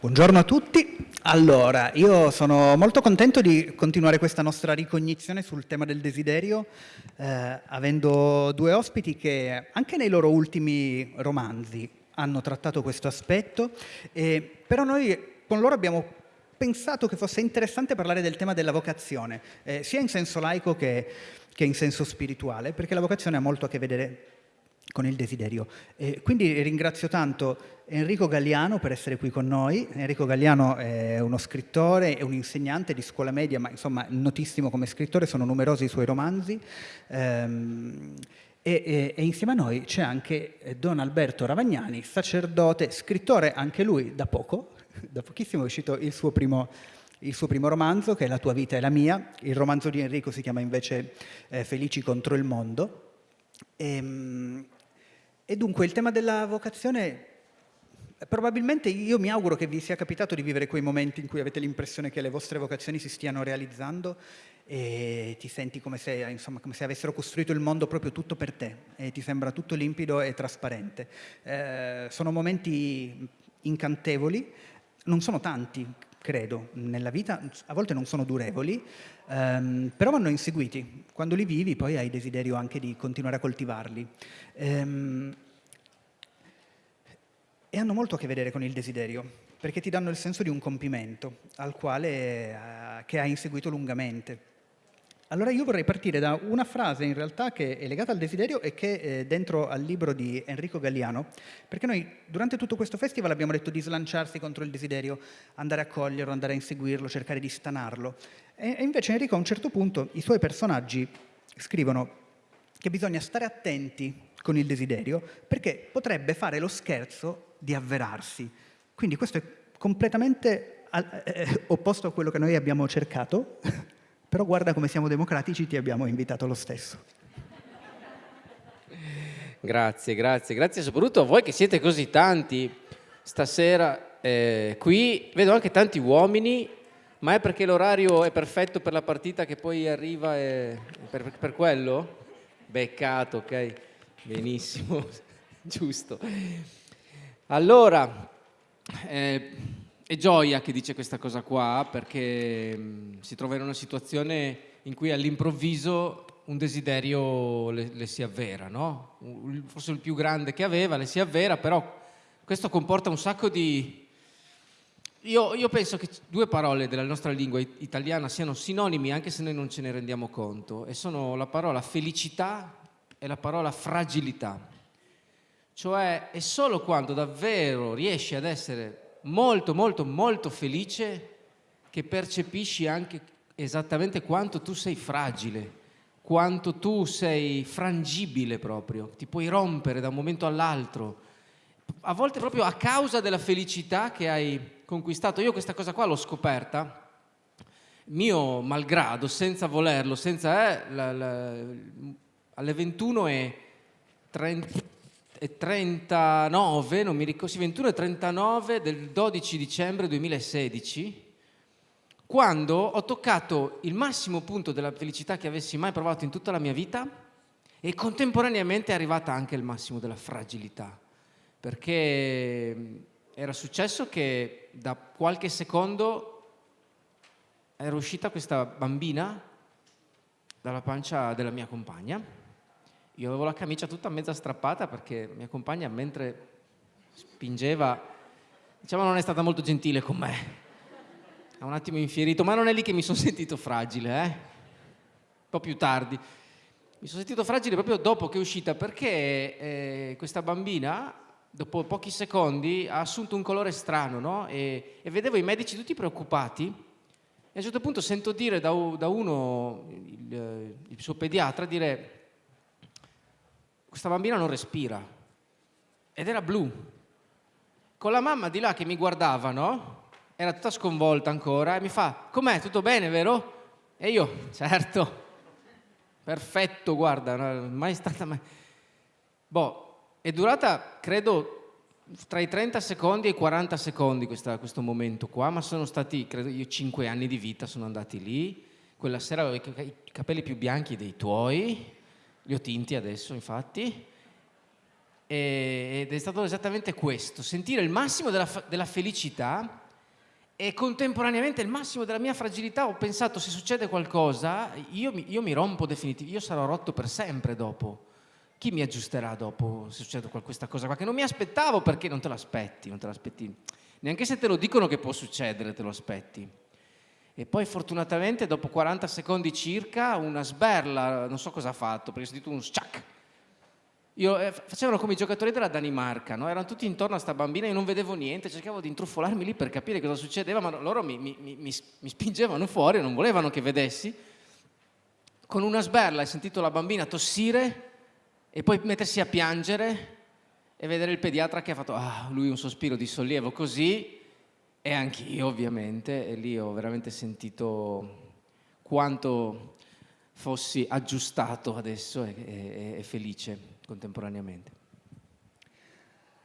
Buongiorno a tutti. Allora, io sono molto contento di continuare questa nostra ricognizione sul tema del desiderio, eh, avendo due ospiti che anche nei loro ultimi romanzi hanno trattato questo aspetto, eh, però noi con loro abbiamo pensato che fosse interessante parlare del tema della vocazione, eh, sia in senso laico che, che in senso spirituale, perché la vocazione ha molto a che vedere con il desiderio. Eh, quindi ringrazio tanto Enrico Galliano per essere qui con noi. Enrico Galliano è uno scrittore, è un insegnante di scuola media, ma insomma notissimo come scrittore, sono numerosi i suoi romanzi. Ehm, e, e, e, insieme a noi c'è anche Don Alberto Ravagnani, sacerdote, scrittore anche lui da poco, da pochissimo è uscito il suo primo, il suo primo romanzo, che è La tua vita e la mia. Il romanzo di Enrico si chiama invece eh, Felici contro il mondo. E, ehm, e dunque il tema della vocazione, probabilmente io mi auguro che vi sia capitato di vivere quei momenti in cui avete l'impressione che le vostre vocazioni si stiano realizzando e ti senti come se, insomma, come se avessero costruito il mondo proprio tutto per te e ti sembra tutto limpido e trasparente. Eh, sono momenti incantevoli, non sono tanti, credo, nella vita, a volte non sono durevoli, ehm, però vanno inseguiti. Quando li vivi poi hai desiderio anche di continuare a coltivarli. Ehm, e hanno molto a che vedere con il desiderio, perché ti danno il senso di un compimento al quale, eh, che hai inseguito lungamente. Allora io vorrei partire da una frase in realtà che è legata al desiderio e che è dentro al libro di Enrico Galliano, perché noi durante tutto questo festival abbiamo detto di slanciarsi contro il desiderio, andare a coglierlo, andare a inseguirlo, cercare di stanarlo. E invece Enrico a un certo punto i suoi personaggi scrivono che bisogna stare attenti con il desiderio perché potrebbe fare lo scherzo di avverarsi. Quindi questo è completamente eh, opposto a quello che noi abbiamo cercato però guarda come siamo democratici, ti abbiamo invitato lo stesso. Grazie, grazie, grazie soprattutto a voi che siete così tanti stasera eh, qui. Vedo anche tanti uomini, ma è perché l'orario è perfetto per la partita che poi arriva e... per, per quello? Beccato, ok, benissimo, giusto. Allora, eh, è Gioia che dice questa cosa qua perché mm, si trova in una situazione in cui all'improvviso un desiderio le, le, si avvera, no? forse il più grande che aveva le si avvera, però questo comporta un sacco di... Io, io penso che due parole della nostra lingua italiana siano sinonimi anche se noi non ce ne rendiamo conto e sono la parola felicità e la parola fragilità. Cioè è solo quando davvero riesci ad essere molto molto molto felice che percepisci anche esattamente quanto tu sei fragile, quanto tu sei frangibile proprio, ti puoi rompere da un momento all'altro, a volte proprio a causa della felicità che hai conquistato. Io questa cosa qua l'ho scoperta, mio malgrado, senza volerlo, senza... Eh, la, la, alle 21 e 30 e 39, non mi ricordo, sì, 21 e 39 del 12 dicembre 2016, quando ho toccato il massimo punto della felicità che avessi mai provato in tutta la mia vita e contemporaneamente è arrivata anche il massimo della fragilità, perché era successo che da qualche secondo era uscita questa bambina dalla pancia della mia compagna io avevo la camicia tutta mezza strappata perché mia compagna mentre spingeva, diciamo non è stata molto gentile con me. Ha un attimo infierito, ma non è lì che mi sono sentito fragile, eh? Un po' più tardi. Mi sono sentito fragile proprio dopo che è uscita perché eh, questa bambina, dopo pochi secondi, ha assunto un colore strano, no? E, e vedevo i medici tutti preoccupati e a un certo punto sento dire da, da uno, il, il suo pediatra, dire questa bambina non respira ed era blu. Con la mamma di là che mi guardava, no? Era tutta sconvolta ancora e mi fa, com'è, tutto bene, vero? E io, certo, perfetto, guarda, mai stata mai... Boh, è durata, credo, tra i 30 secondi e i 40 secondi questa, questo momento qua, ma sono stati, credo io, 5 anni di vita sono andati lì. Quella sera avevo i capelli più bianchi dei tuoi, li ho tinti adesso infatti, ed è stato esattamente questo, sentire il massimo della, della felicità e contemporaneamente il massimo della mia fragilità ho pensato se succede qualcosa io mi, io mi rompo definitivamente, io sarò rotto per sempre dopo. Chi mi aggiusterà dopo se succede questa cosa qua che non mi aspettavo perché non te l'aspetti, non te l'aspetti. Neanche se te lo dicono che può succedere te lo aspetti. E poi fortunatamente dopo 40 secondi circa una sberla, non so cosa ha fatto, perché ho sentito un sciac eh, facevano come i giocatori della Danimarca, no? erano tutti intorno a sta bambina, io non vedevo niente, cercavo di intrufolarmi lì per capire cosa succedeva, ma loro mi, mi, mi, mi spingevano fuori, non volevano che vedessi. Con una sberla hai sentito la bambina tossire e poi mettersi a piangere e vedere il pediatra che ha fatto, ah, lui un sospiro di sollievo così, e anch'io ovviamente, e lì ho veramente sentito quanto fossi aggiustato adesso e, e, e felice contemporaneamente.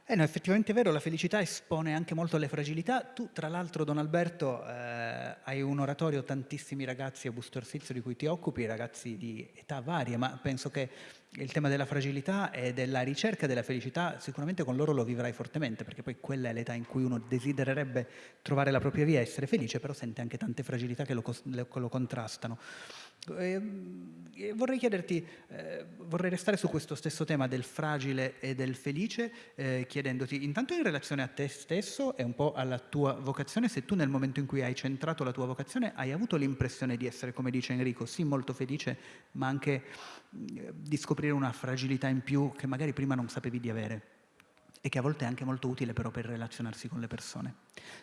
Eh no, effettivamente è vero, la felicità espone anche molto alle fragilità. Tu, tra l'altro, Don Alberto, eh, hai un oratorio, tantissimi ragazzi a Busto Arsizio di cui ti occupi, ragazzi di età varie, ma penso che il tema della fragilità e della ricerca della felicità sicuramente con loro lo vivrai fortemente, perché poi quella è l'età in cui uno desidererebbe trovare la propria via, essere felice, però sente anche tante fragilità che lo, lo contrastano. Ehm, e vorrei chiederti, eh, vorrei restare su questo stesso tema del fragile e del felice, eh, chiedendoti intanto in relazione a te stesso e un po' alla tua vocazione, se tu nel momento in cui hai centrato la tua vocazione hai avuto l'impressione di essere, come dice Enrico, sì molto felice, ma anche eh, di scoprire una fragilità in più che magari prima non sapevi di avere e che a volte è anche molto utile però per relazionarsi con le persone.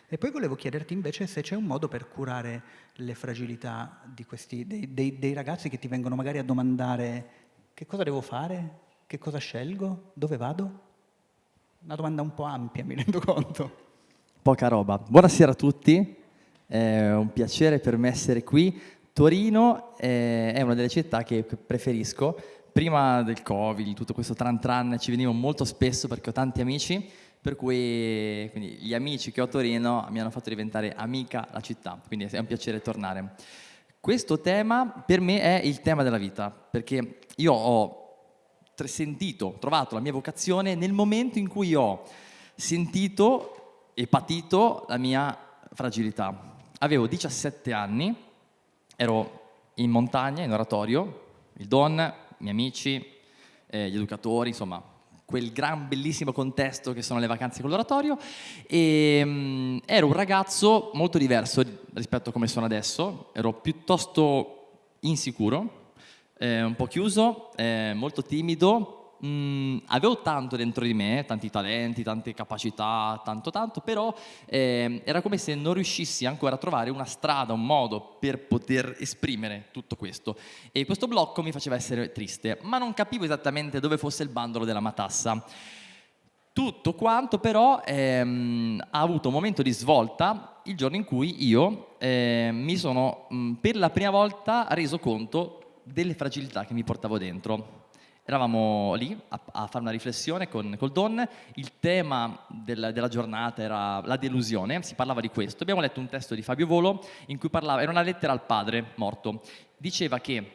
E poi volevo chiederti invece se c'è un modo per curare le fragilità questi, dei, dei, dei ragazzi che ti vengono magari a domandare che cosa devo fare, che cosa scelgo, dove vado? Una domanda un po' ampia, mi rendo conto. Poca roba. Buonasera a tutti, è un piacere per me essere qui. Torino è una delle città che preferisco prima del Covid, tutto questo tran tran, ci venivo molto spesso perché ho tanti amici, per cui gli amici che ho a Torino mi hanno fatto diventare amica la città, quindi è un piacere tornare. Questo tema per me è il tema della vita, perché io ho sentito, trovato la mia vocazione nel momento in cui ho sentito e patito la mia fragilità. Avevo 17 anni, ero in montagna, in oratorio, il Don miei amici, eh, gli educatori, insomma, quel gran bellissimo contesto che sono le vacanze con l'oratorio. E um, ero un ragazzo molto diverso rispetto a come sono adesso, ero piuttosto insicuro, eh, un po' chiuso, eh, molto timido, mh, mm, avevo tanto dentro di me, tanti talenti, tante capacità, tanto tanto, però eh, era come se non riuscissi ancora a trovare una strada, un modo per poter esprimere tutto questo. E questo blocco mi faceva essere triste, ma non capivo esattamente dove fosse il bandolo della matassa. Tutto quanto però ehm, ha avuto un momento di svolta il giorno in cui io eh, mi sono mh, per la prima volta reso conto delle fragilità che mi portavo dentro. Eravamo lì a, a fare una riflessione con col Don, il tema del, della giornata era la delusione, si parlava di questo. Abbiamo letto un testo di Fabio Volo in cui parlava, era una lettera al padre morto, diceva che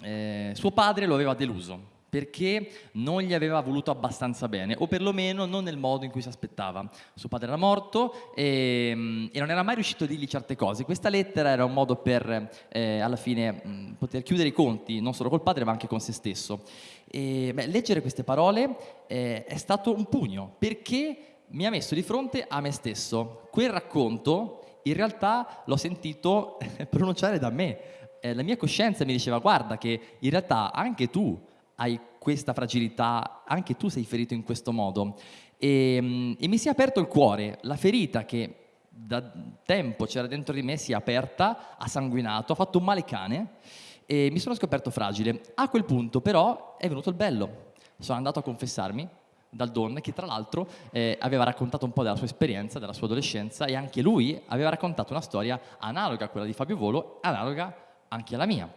eh, suo padre lo aveva deluso, perché non gli aveva voluto abbastanza bene, o perlomeno non nel modo in cui si aspettava. Suo padre era morto e, mm, e non era mai riuscito a dirgli certe cose. Questa lettera era un modo per, eh, alla fine, mh, poter chiudere i conti, non solo col padre, ma anche con se stesso. E, beh, leggere queste parole eh, è stato un pugno, perché mi ha messo di fronte a me stesso. Quel racconto, in realtà, l'ho sentito pronunciare da me. Eh, la mia coscienza mi diceva, guarda che in realtà anche tu hai questa fragilità, anche tu sei ferito in questo modo. E, ehm, e mi si è aperto il cuore, la ferita che da tempo c'era dentro di me si è aperta, ha sanguinato, ha fatto un male cane e mi sono scoperto fragile. A quel punto però è venuto il bello. Sono andato a confessarmi dal Don che tra l'altro eh, aveva raccontato un po' della sua esperienza, della sua adolescenza e anche lui aveva raccontato una storia analoga a quella di Fabio Volo, analoga anche alla mia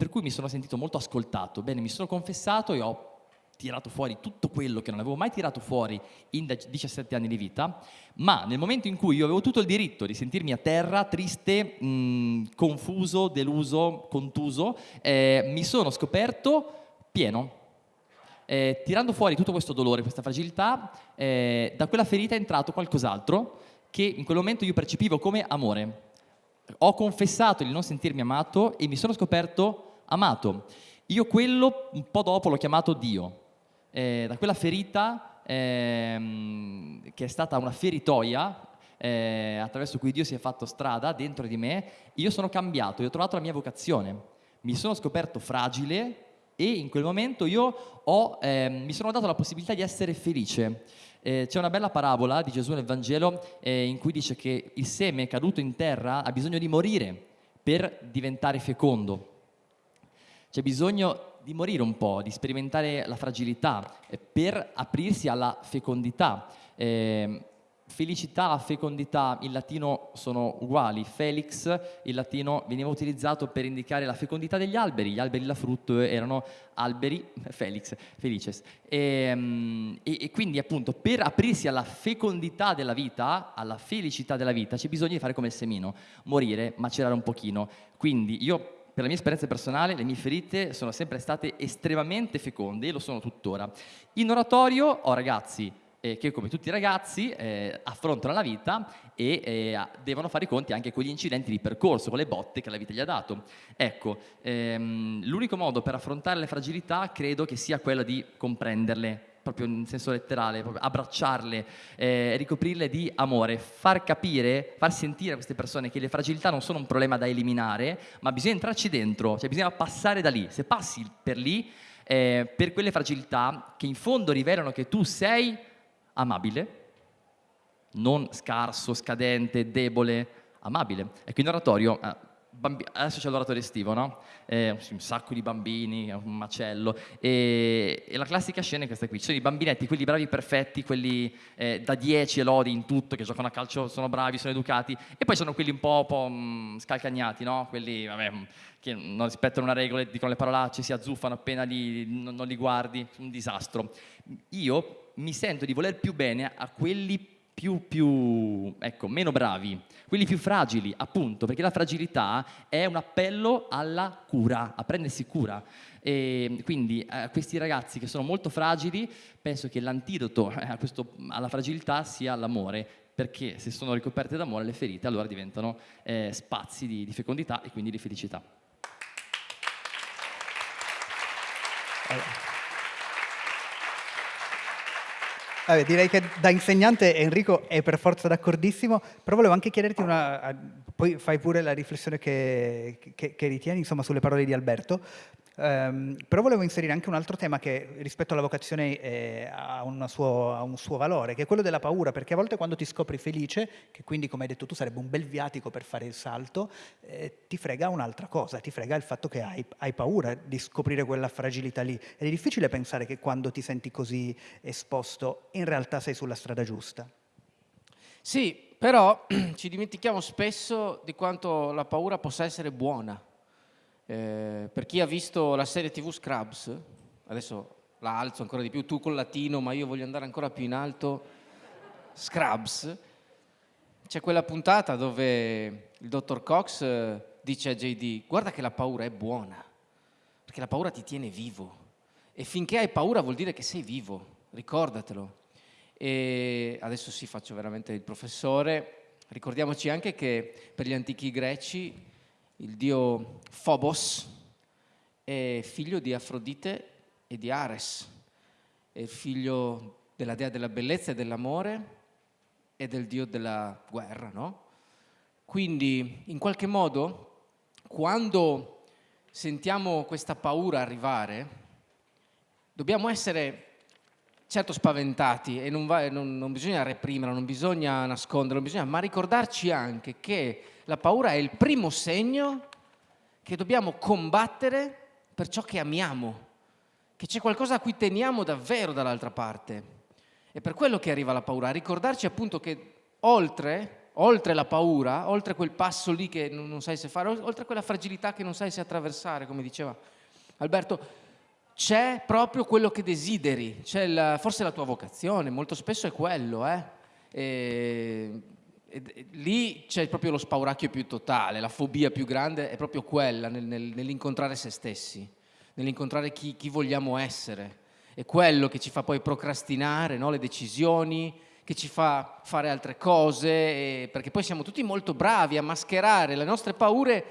per cui mi sono sentito molto ascoltato. Bene, mi sono confessato e ho tirato fuori tutto quello che non avevo mai tirato fuori in 17 anni di vita, ma nel momento in cui io avevo tutto il diritto di sentirmi a terra, triste, mh, confuso, deluso, contuso, eh, mi sono scoperto pieno. Eh, tirando fuori tutto questo dolore, questa fragilità, eh, da quella ferita è entrato qualcos'altro che in quel momento io percepivo come amore. Ho confessato di non sentirmi amato e mi sono scoperto amato. Io quello un po' dopo l'ho chiamato Dio. Eh, da quella ferita, ehm, che è stata una feritoia, eh, attraverso cui Dio si è fatto strada dentro di me, io sono cambiato, io ho trovato la mia vocazione. Mi sono scoperto fragile e in quel momento io ho, eh, mi sono dato la possibilità di essere felice. Eh, c'è una bella parabola di Gesù nel Vangelo eh, in cui dice che il seme caduto in terra ha bisogno di morire per diventare fecondo. C'è bisogno di morire un po', di sperimentare la fragilità eh, per aprirsi alla fecondità. Eh, felicità, fecondità in latino sono uguali. Felix in latino veniva utilizzato per indicare la fecondità degli alberi. Gli alberi da frutto erano alberi, felix, felices. Ehm, e, e, quindi appunto per aprirsi alla fecondità della vita, alla felicità della vita, c'è bisogno di fare come il semino, morire, macerare un pochino. Quindi io per la mia esperienza personale, le mie ferite sono sempre state estremamente feconde e lo sono tuttora. In oratorio ho ragazzi eh, che come tutti i ragazzi eh, affrontano la vita e eh, devono fare i conti anche con gli incidenti di percorso, con le botte che la vita gli ha dato. Ecco, ehm, l'unico modo per affrontare le fragilità credo che sia quello di comprenderle, proprio in senso letterale, abbracciarle, eh, ricoprirle di amore, far capire, far sentire a queste persone che le fragilità non sono un problema da eliminare, ma bisogna entrarci dentro, cioè bisogna passare da lì. Se passi per lì, eh, per quelle fragilità che in fondo rivelano che tu sei amabile, non scarso, scadente, debole, amabile. Ecco, in oratorio, eh, adesso c'è l'oratorio estivo, no? Eh, un sacco di bambini, un macello, e, e, la classica scena è questa qui, ci sono i bambinetti, quelli bravi perfetti, quelli eh, da 10 e lodi in tutto, che giocano a calcio, sono bravi, sono educati, e poi sono quelli un po', po' mh, mm, scalcagnati, no? Quelli, vabbè, che non rispettano una regola, dicono le parolacce, si azzuffano appena li, non, non li guardi, un disastro. Io mi sento di voler più bene a quelli più, più, ecco, meno bravi, quelli più fragili, appunto, perché la fragilità è un appello alla cura, a prendersi cura. E quindi a questi ragazzi che sono molto fragili, penso che l'antidoto alla fragilità sia l'amore, perché se sono ricoperte d'amore le ferite allora diventano eh, spazi di, di fecondità e quindi di felicità. Allora. Vabbè, direi che da insegnante Enrico è per forza d'accordissimo, però volevo anche chiederti una, poi fai pure la riflessione che, che, che ritieni insomma, sulle parole di Alberto, Um, però volevo inserire anche un altro tema che rispetto alla vocazione eh, ha, suo, ha, un suo valore, che è quello della paura, perché a volte quando ti scopri felice, che quindi come hai detto tu sarebbe un bel viatico per fare il salto, eh, ti frega un'altra cosa, ti frega il fatto che hai, hai, paura di scoprire quella fragilità lì. Ed è difficile pensare che quando ti senti così esposto in realtà sei sulla strada giusta. Sì, però ci dimentichiamo spesso di quanto la paura possa essere buona eh, per chi ha visto la serie tv Scrubs, adesso la alzo ancora di più, tu col latino, ma io voglio andare ancora più in alto, Scrubs, c'è quella puntata dove il dottor Cox eh, dice a JD, guarda che la paura è buona, perché la paura ti tiene vivo e finché hai paura vuol dire che sei vivo, ricordatelo. E adesso sì, faccio veramente il professore. Ricordiamoci anche che per gli antichi greci il dio Phobos è figlio di Afrodite e di Ares, è figlio della dea della bellezza e dell'amore e del dio della guerra, no? Quindi, in qualche modo, quando sentiamo questa paura arrivare, dobbiamo essere certo spaventati e non, va, non, non bisogna reprimerla, non bisogna nasconderla, bisogna, ma ricordarci anche che la paura è il primo segno che dobbiamo combattere per ciò che amiamo, che c'è qualcosa a cui teniamo davvero dall'altra parte. È per quello che arriva la paura, a ricordarci appunto che oltre, oltre la paura, oltre quel passo lì che non, non sai se fare, oltre quella fragilità che non sai se attraversare, come diceva Alberto, c'è proprio quello che desideri, c'è forse la tua vocazione, molto spesso è quello, eh? E e lì c'è proprio lo spauracchio più totale, la fobia più grande è proprio quella, nel, nel, nell'incontrare se stessi, nell'incontrare chi, chi, vogliamo essere. È quello che ci fa poi procrastinare no? le decisioni, che ci fa fare altre cose, perché poi siamo tutti molto bravi a mascherare le nostre paure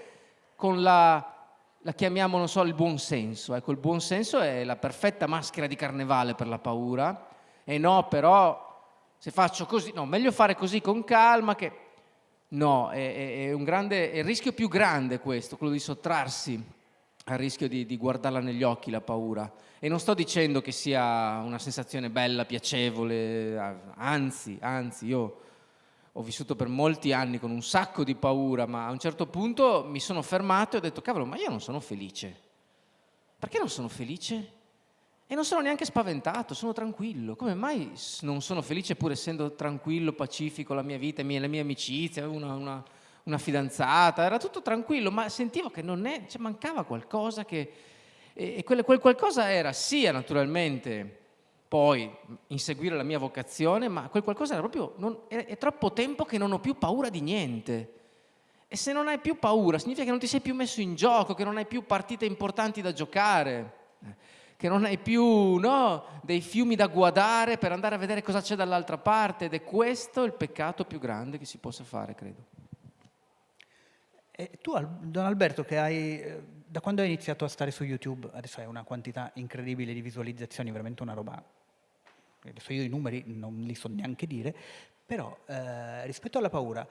con la, la chiamiamo, non so, il buon senso. Ecco, il buon senso è la perfetta maschera di carnevale per la paura. E no, però, se faccio così, no, meglio fare così con calma che... No, è, è un grande, è il rischio più grande questo, quello di sottrarsi al rischio di, di guardarla negli occhi la paura. E non sto dicendo che sia una sensazione bella, piacevole, anzi, anzi, io ho vissuto per molti anni con un sacco di paura, ma a un certo punto mi sono fermato e ho detto, cavolo, ma io non sono felice. Perché non sono felice? E non sono neanche spaventato, sono tranquillo. Come mai non sono felice pur essendo tranquillo, pacifico, la mia vita, le mie amicizie, una, una, una fidanzata, era tutto tranquillo, ma sentivo che non è, cioè mancava qualcosa che e, quel, quel qualcosa era sia naturalmente poi inseguire la mia vocazione, ma quel qualcosa era proprio, non, è, è troppo tempo che non ho più paura di niente. E se non hai più paura, significa che non ti sei più messo in gioco, che non hai più partite importanti da giocare, che non hai più no, dei fiumi da guardare per andare a vedere cosa c'è dall'altra parte. Ed è questo il peccato più grande che si possa fare, credo. E tu, Don Alberto, che hai eh, da quando hai iniziato a stare su YouTube, adesso hai una quantità incredibile di visualizzazioni, veramente una roba, adesso io i numeri non li so neanche dire, però eh, rispetto alla paura,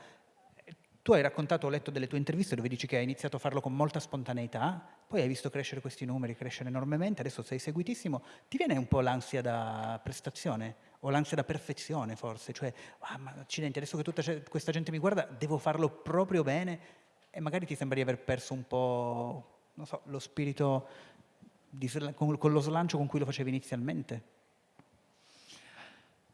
tu hai raccontato, ho letto delle tue interviste dove dici che hai iniziato a farlo con molta spontaneità, poi hai visto crescere questi numeri, crescere enormemente, adesso sei seguitissimo, ti viene un po' l'ansia da prestazione o l'ansia da perfezione forse, cioè, ah, ma accidenti, adesso che tutta questa gente mi guarda, devo farlo proprio bene? E magari ti sembra di aver perso un po' non so, lo spirito di, con, con lo slancio con cui lo facevi inizialmente?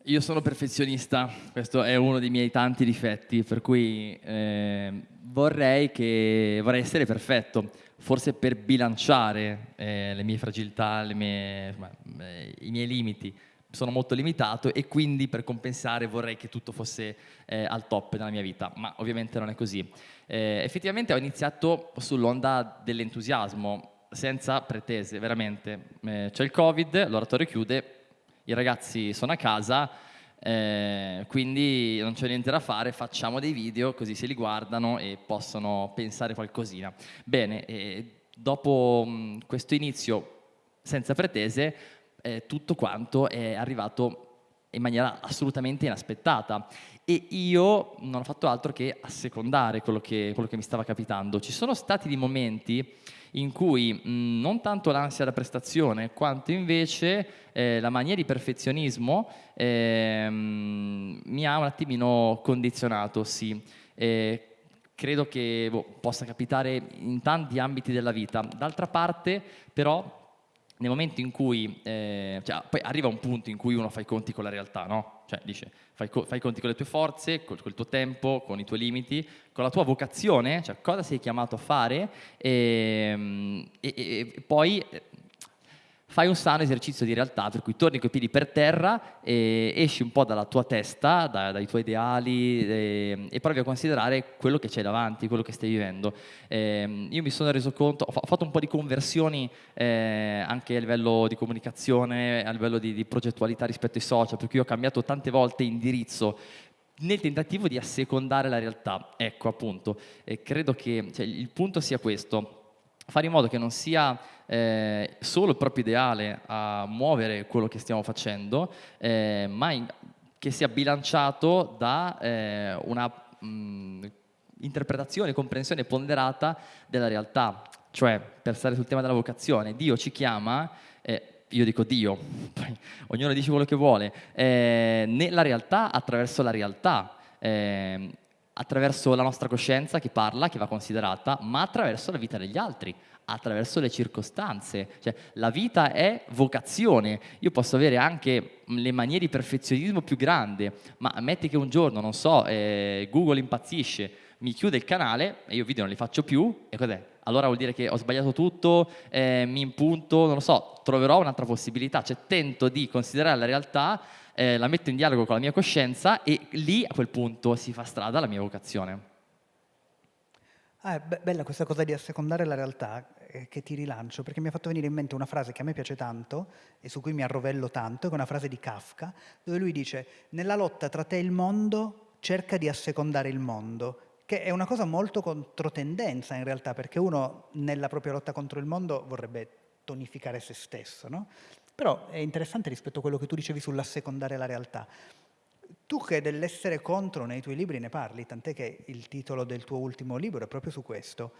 Io sono perfezionista, questo è uno dei miei tanti difetti, per cui eh, vorrei, che, vorrei, essere perfetto, forse per bilanciare eh, le mie fragilità, le mie, eh, i miei limiti. Sono molto limitato e quindi per compensare vorrei che tutto fosse eh, al top nella mia vita, ma ovviamente non è così. Eh, effettivamente ho iniziato sull'onda dell'entusiasmo, senza pretese, veramente. Eh, c'è il Covid, l'oratorio chiude, i ragazzi sono a casa, eh, quindi non c'è niente da fare, facciamo dei video così se li guardano e possono pensare qualcosina. Bene, dopo mh, questo inizio senza pretese, eh, tutto quanto è arrivato in maniera assolutamente inaspettata e io non ho fatto altro che assecondare quello che, quello che mi stava capitando. Ci sono stati dei momenti in cui mh, non tanto l'ansia da prestazione quanto invece eh, la mania di perfezionismo eh, mi ha un attimino condizionato, sì. Eh, credo che boh, possa capitare in tanti ambiti della vita. D'altra parte però nel momento in cui, eh, cioè, poi arriva un punto in cui uno fa i conti con la realtà, no? Cioè dice, fai, i conti con le tue forze, col, col, tuo tempo, con i tuoi limiti, con la tua vocazione, cioè cosa sei chiamato a fare ehm, e, e, e poi fai un sano esercizio di realtà, per cui torni coi piedi per terra e esci un po' dalla tua testa, da, dai tuoi ideali e, e, provi a considerare quello che c'è davanti, quello che stai vivendo. Eh, io mi sono reso conto, ho fatto un po' di conversioni eh, anche a livello di comunicazione, a livello di, di progettualità rispetto ai social, per cui ho cambiato tante volte indirizzo nel tentativo di assecondare la realtà. Ecco appunto, e credo che cioè, il punto sia questo, fare in modo che non sia eh, solo il proprio ideale a muovere quello che stiamo facendo, eh, ma in, che sia bilanciato da eh, una mh, interpretazione, comprensione ponderata della realtà. Cioè, per stare sul tema della vocazione, Dio ci chiama, eh, io dico Dio, poi ognuno dice quello che vuole, eh, nella realtà attraverso la realtà eh, attraverso la nostra coscienza che parla, che va considerata, ma attraverso la vita degli altri, attraverso le circostanze. Cioè, la vita è vocazione. Io posso avere anche le maniere di perfezionismo più grande, ma metti che un giorno, non so, eh, Google impazzisce, mi chiude il canale e io video non li faccio più, e cos'è? Allora vuol dire che ho sbagliato tutto, eh, mi impunto, non lo so, troverò un'altra possibilità, cioè tento di considerare la realtà eh, la metto in dialogo con la mia coscienza e lì a quel punto si fa strada la mia vocazione. Ah, be bella questa cosa di assecondare la realtà eh, che ti rilancio, perché mi ha fatto venire in mente una frase che a me piace tanto e su cui mi arrovello tanto, che è una frase di Kafka, dove lui dice nella lotta tra te e il mondo cerca di assecondare il mondo, che è una cosa molto controtendenza in realtà, perché uno nella propria lotta contro il mondo vorrebbe tonificare se stesso, no? Però è interessante rispetto a quello che tu dicevi sull'assecondare la realtà. Tu che dell'essere contro nei tuoi libri ne parli, tant'è che il titolo del tuo ultimo libro è proprio su questo.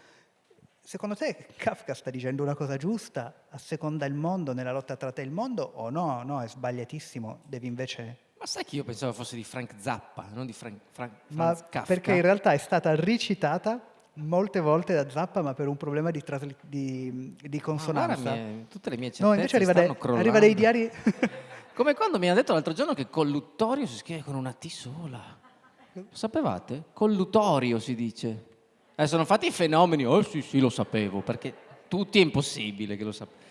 Secondo te Kafka sta dicendo una cosa giusta, asseconda il mondo nella lotta tra te e il mondo o no? No, è sbagliatissimo, devi invece... Ma sai che io pensavo fosse di Frank Zappa, non di Frank, Frank ma Kafka? Perché in realtà è stata ricitata molte volte da Zappa, ma per un problema di, di, di consonanza. Ah, mie, tutte le mie certezze No, invece arriva, dai, arriva dai diari... Come quando mi hanno detto l'altro giorno che colluttorio si scrive con una T sola. Lo sapevate? Collutorio si dice. Eh, sono fatti i fenomeni, oh sì sì lo sapevo, perché tutti è impossibile che lo sappiano.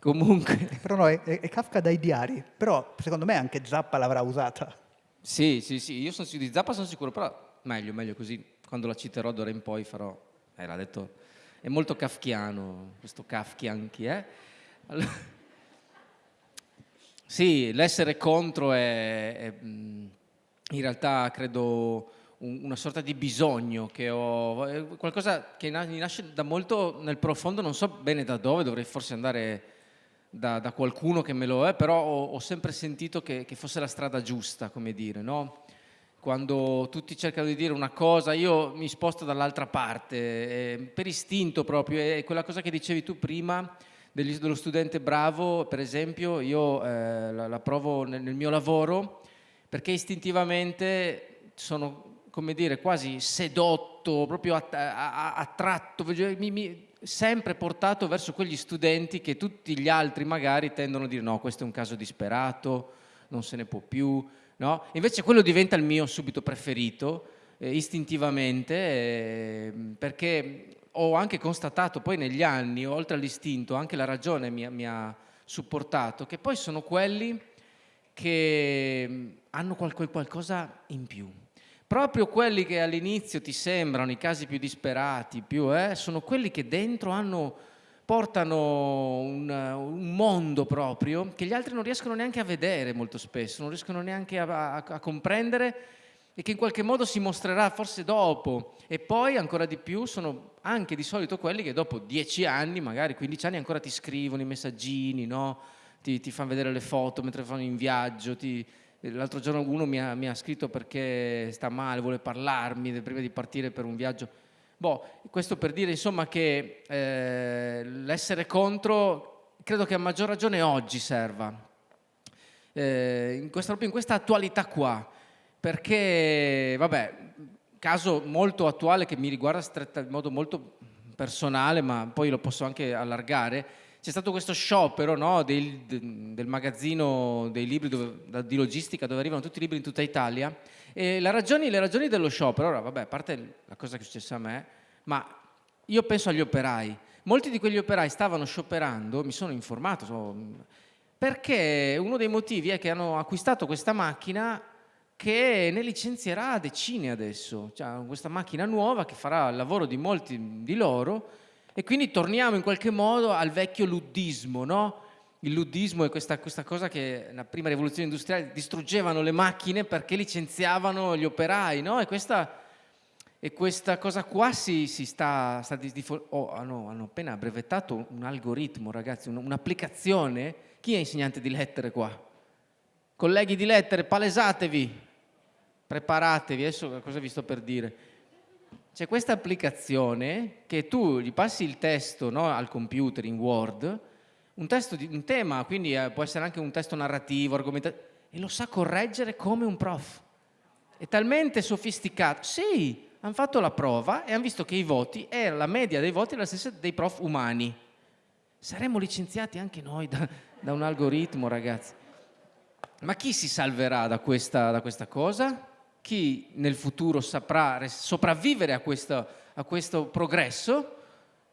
Comunque... Però no, è, è, Kafka dai diari, però secondo me anche Zappa l'avrà usata. Sì, sì, sì, io sono, di Zappa sono sicuro, però meglio, meglio così, quando la citerò d'ora in poi farò... Eh, l'ha detto, è molto kafkiano, questo Kafkian chi è? Allora... Sì, l'essere contro è, è, in realtà credo una sorta di bisogno che ho, qualcosa che nasce da molto nel profondo, non so bene da dove, dovrei forse andare da, da qualcuno che me lo è, però ho, ho sempre sentito che, che, fosse la strada giusta, come dire, no? Quando tutti cercano di dire una cosa, io mi sposto dall'altra parte, eh, per istinto proprio, è quella cosa che dicevi tu prima, dello studente bravo, per esempio, io eh, la, la, provo nel, nel, mio lavoro perché istintivamente sono, come dire, quasi sedotto, proprio attratto, mi, mi, sempre portato verso quegli studenti che tutti gli altri magari tendono a dire no, questo è un caso disperato, non se ne può più, no? Invece quello diventa il mio subito preferito, eh, istintivamente, eh, perché ho anche constatato poi negli anni, oltre all'istinto, anche la ragione mi, mi ha supportato, che poi sono quelli che mm, hanno qualcosa in più. Proprio quelli che all'inizio ti sembrano i casi più disperati, più, eh, sono quelli che dentro hanno, portano un, un, mondo proprio che gli altri non riescono neanche a vedere molto spesso, non riescono neanche a, a, a comprendere e che in qualche modo si mostrerà forse dopo e poi ancora di più sono anche di solito quelli che dopo dieci anni, magari 15 anni ancora ti scrivono i messaggini, no? ti, ti fanno vedere le foto mentre fanno in viaggio, l'altro giorno uno mi ha, mi ha, scritto perché sta male, vuole parlarmi prima di partire per un viaggio. Boh, questo per dire insomma che eh, l'essere contro credo che a maggior ragione oggi serva, eh, in questa, proprio in questa attualità qua, perché, vabbè, caso molto attuale che mi riguarda stretta, in modo molto personale, ma poi lo posso anche allargare, c'è stato questo sciopero no, del, del, magazzino dei libri dove, di logistica dove arrivano tutti i libri in tutta Italia ragioni, le ragioni dello sciopero, ora vabbè, a parte la cosa che è successa a me, ma io penso agli operai. Molti di quegli operai stavano scioperando, mi sono informato, so, perché uno dei motivi è che hanno acquistato questa macchina che ne licenzierà decine adesso, cioè, questa macchina nuova che farà il lavoro di molti di loro e quindi torniamo in qualche modo al vecchio luddismo, no? Il luddismo è questa, questa cosa che nella prima rivoluzione industriale distruggevano le macchine perché licenziavano gli operai, no? E questa, e questa cosa qua si, si sta, sta oh, hanno, hanno, appena brevettato un algoritmo, ragazzi, un'applicazione. Chi è insegnante di lettere qua? Colleghi di lettere, palesatevi, preparatevi, adesso cosa vi sto per dire? C'è questa applicazione che tu gli passi il testo no, al computer in Word, un, testo di, un tema, quindi eh, può essere anche un testo narrativo, argomentativo, e lo sa correggere come un prof. È talmente sofisticato. Sì, hanno fatto la prova e hanno visto che i voti, era la media dei voti la stessa dei prof umani. Saremmo licenziati anche noi da, da un algoritmo, ragazzi. Ma chi si salverà da questa, da questa cosa? Chi nel futuro saprà sopravvivere a questo, a questo progresso?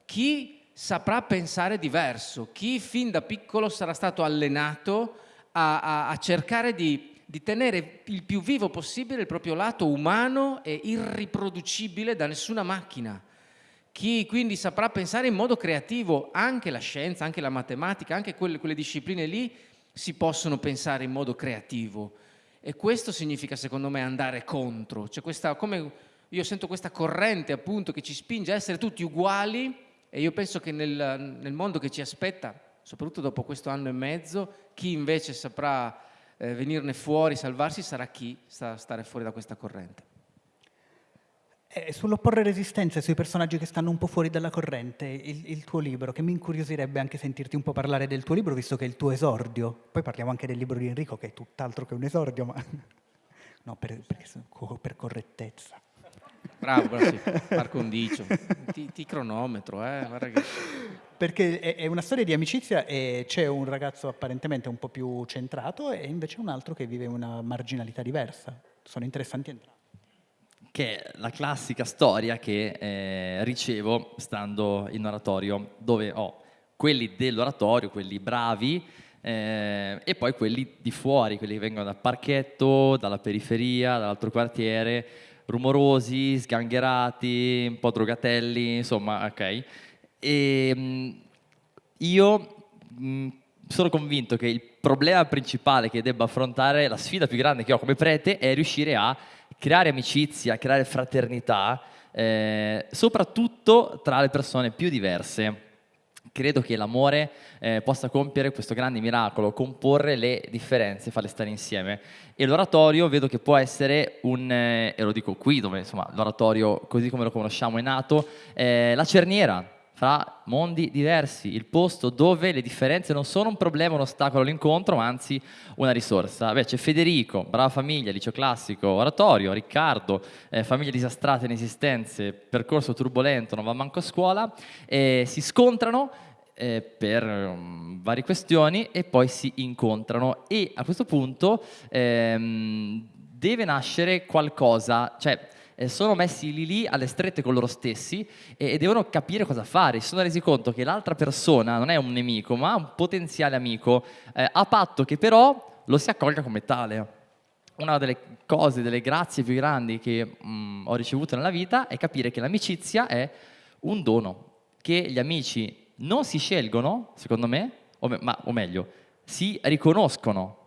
Chi saprà pensare diverso? Chi fin da piccolo sarà stato allenato a, a, a cercare di, di tenere il più vivo possibile il proprio lato umano e irriproducibile da nessuna macchina? chi quindi saprà pensare in modo creativo, anche la scienza, anche la matematica, anche quelle, quelle discipline lì si possono pensare in modo creativo. E questo significa, secondo me, andare contro. Cioè questa, come io sento questa corrente appunto che ci spinge a essere tutti uguali e io penso che nel, nel mondo che ci aspetta, soprattutto dopo questo anno e mezzo, chi invece saprà eh, venirne fuori, salvarsi, sarà chi sa stare fuori da questa corrente. Eh, sull'opporre resistenza sui personaggi che stanno un po' fuori dalla corrente, il, il, tuo libro, che mi incuriosirebbe anche sentirti un po' parlare del tuo libro, visto che è il tuo esordio. Poi parliamo anche del libro di Enrico, che è tutt'altro che un esordio, ma no, per, per, per correttezza. Bravo, bravo sì. par condicio. Ti, ti cronometro, eh? Che... Perché è, è, una storia di amicizia e c'è un ragazzo apparentemente un po' più centrato e invece un altro che vive una marginalità diversa. Sono interessanti entrambi che è la classica storia che eh, ricevo stando in oratorio, dove ho quelli dell'oratorio, quelli bravi, eh, e poi quelli di fuori, quelli che vengono dal parchetto, dalla periferia, dall'altro quartiere, rumorosi, sgangherati, un po' drogatelli, insomma, ok. E mm, io mm, sono convinto che il problema principale che debba affrontare, la sfida più grande che ho come prete, è riuscire a creare amicizia, creare fraternità, eh, soprattutto tra le persone più diverse. Credo che l'amore eh, possa compiere questo grande miracolo, comporre le differenze, farle stare insieme. E l'oratorio vedo che può essere un, eh, e lo dico qui, dove l'oratorio così come lo conosciamo è nato, eh, la cerniera, fra mondi diversi, il posto dove le differenze non sono un problema, un ostacolo all'incontro, ma anzi una risorsa. Beh, c'è Federico, brava famiglia, liceo classico, oratorio, Riccardo, eh, famiglie disastrate, inesistenze, percorso turbolento, non va manco a scuola, eh, si scontrano eh, per um, varie questioni e poi si incontrano e a questo punto ehm, deve nascere qualcosa, cioè eh, sono messi lì lì alle strette con loro stessi e, e devono capire cosa fare. Si sono resi conto che l'altra persona non è un nemico, ma un potenziale amico, eh, a patto che però lo si accolga come tale. Una delle cose, delle grazie più grandi che mh, mm, ho ricevuto nella vita è capire che l'amicizia è un dono, che gli amici non si scelgono, secondo me, o, me, ma, o meglio, si riconoscono,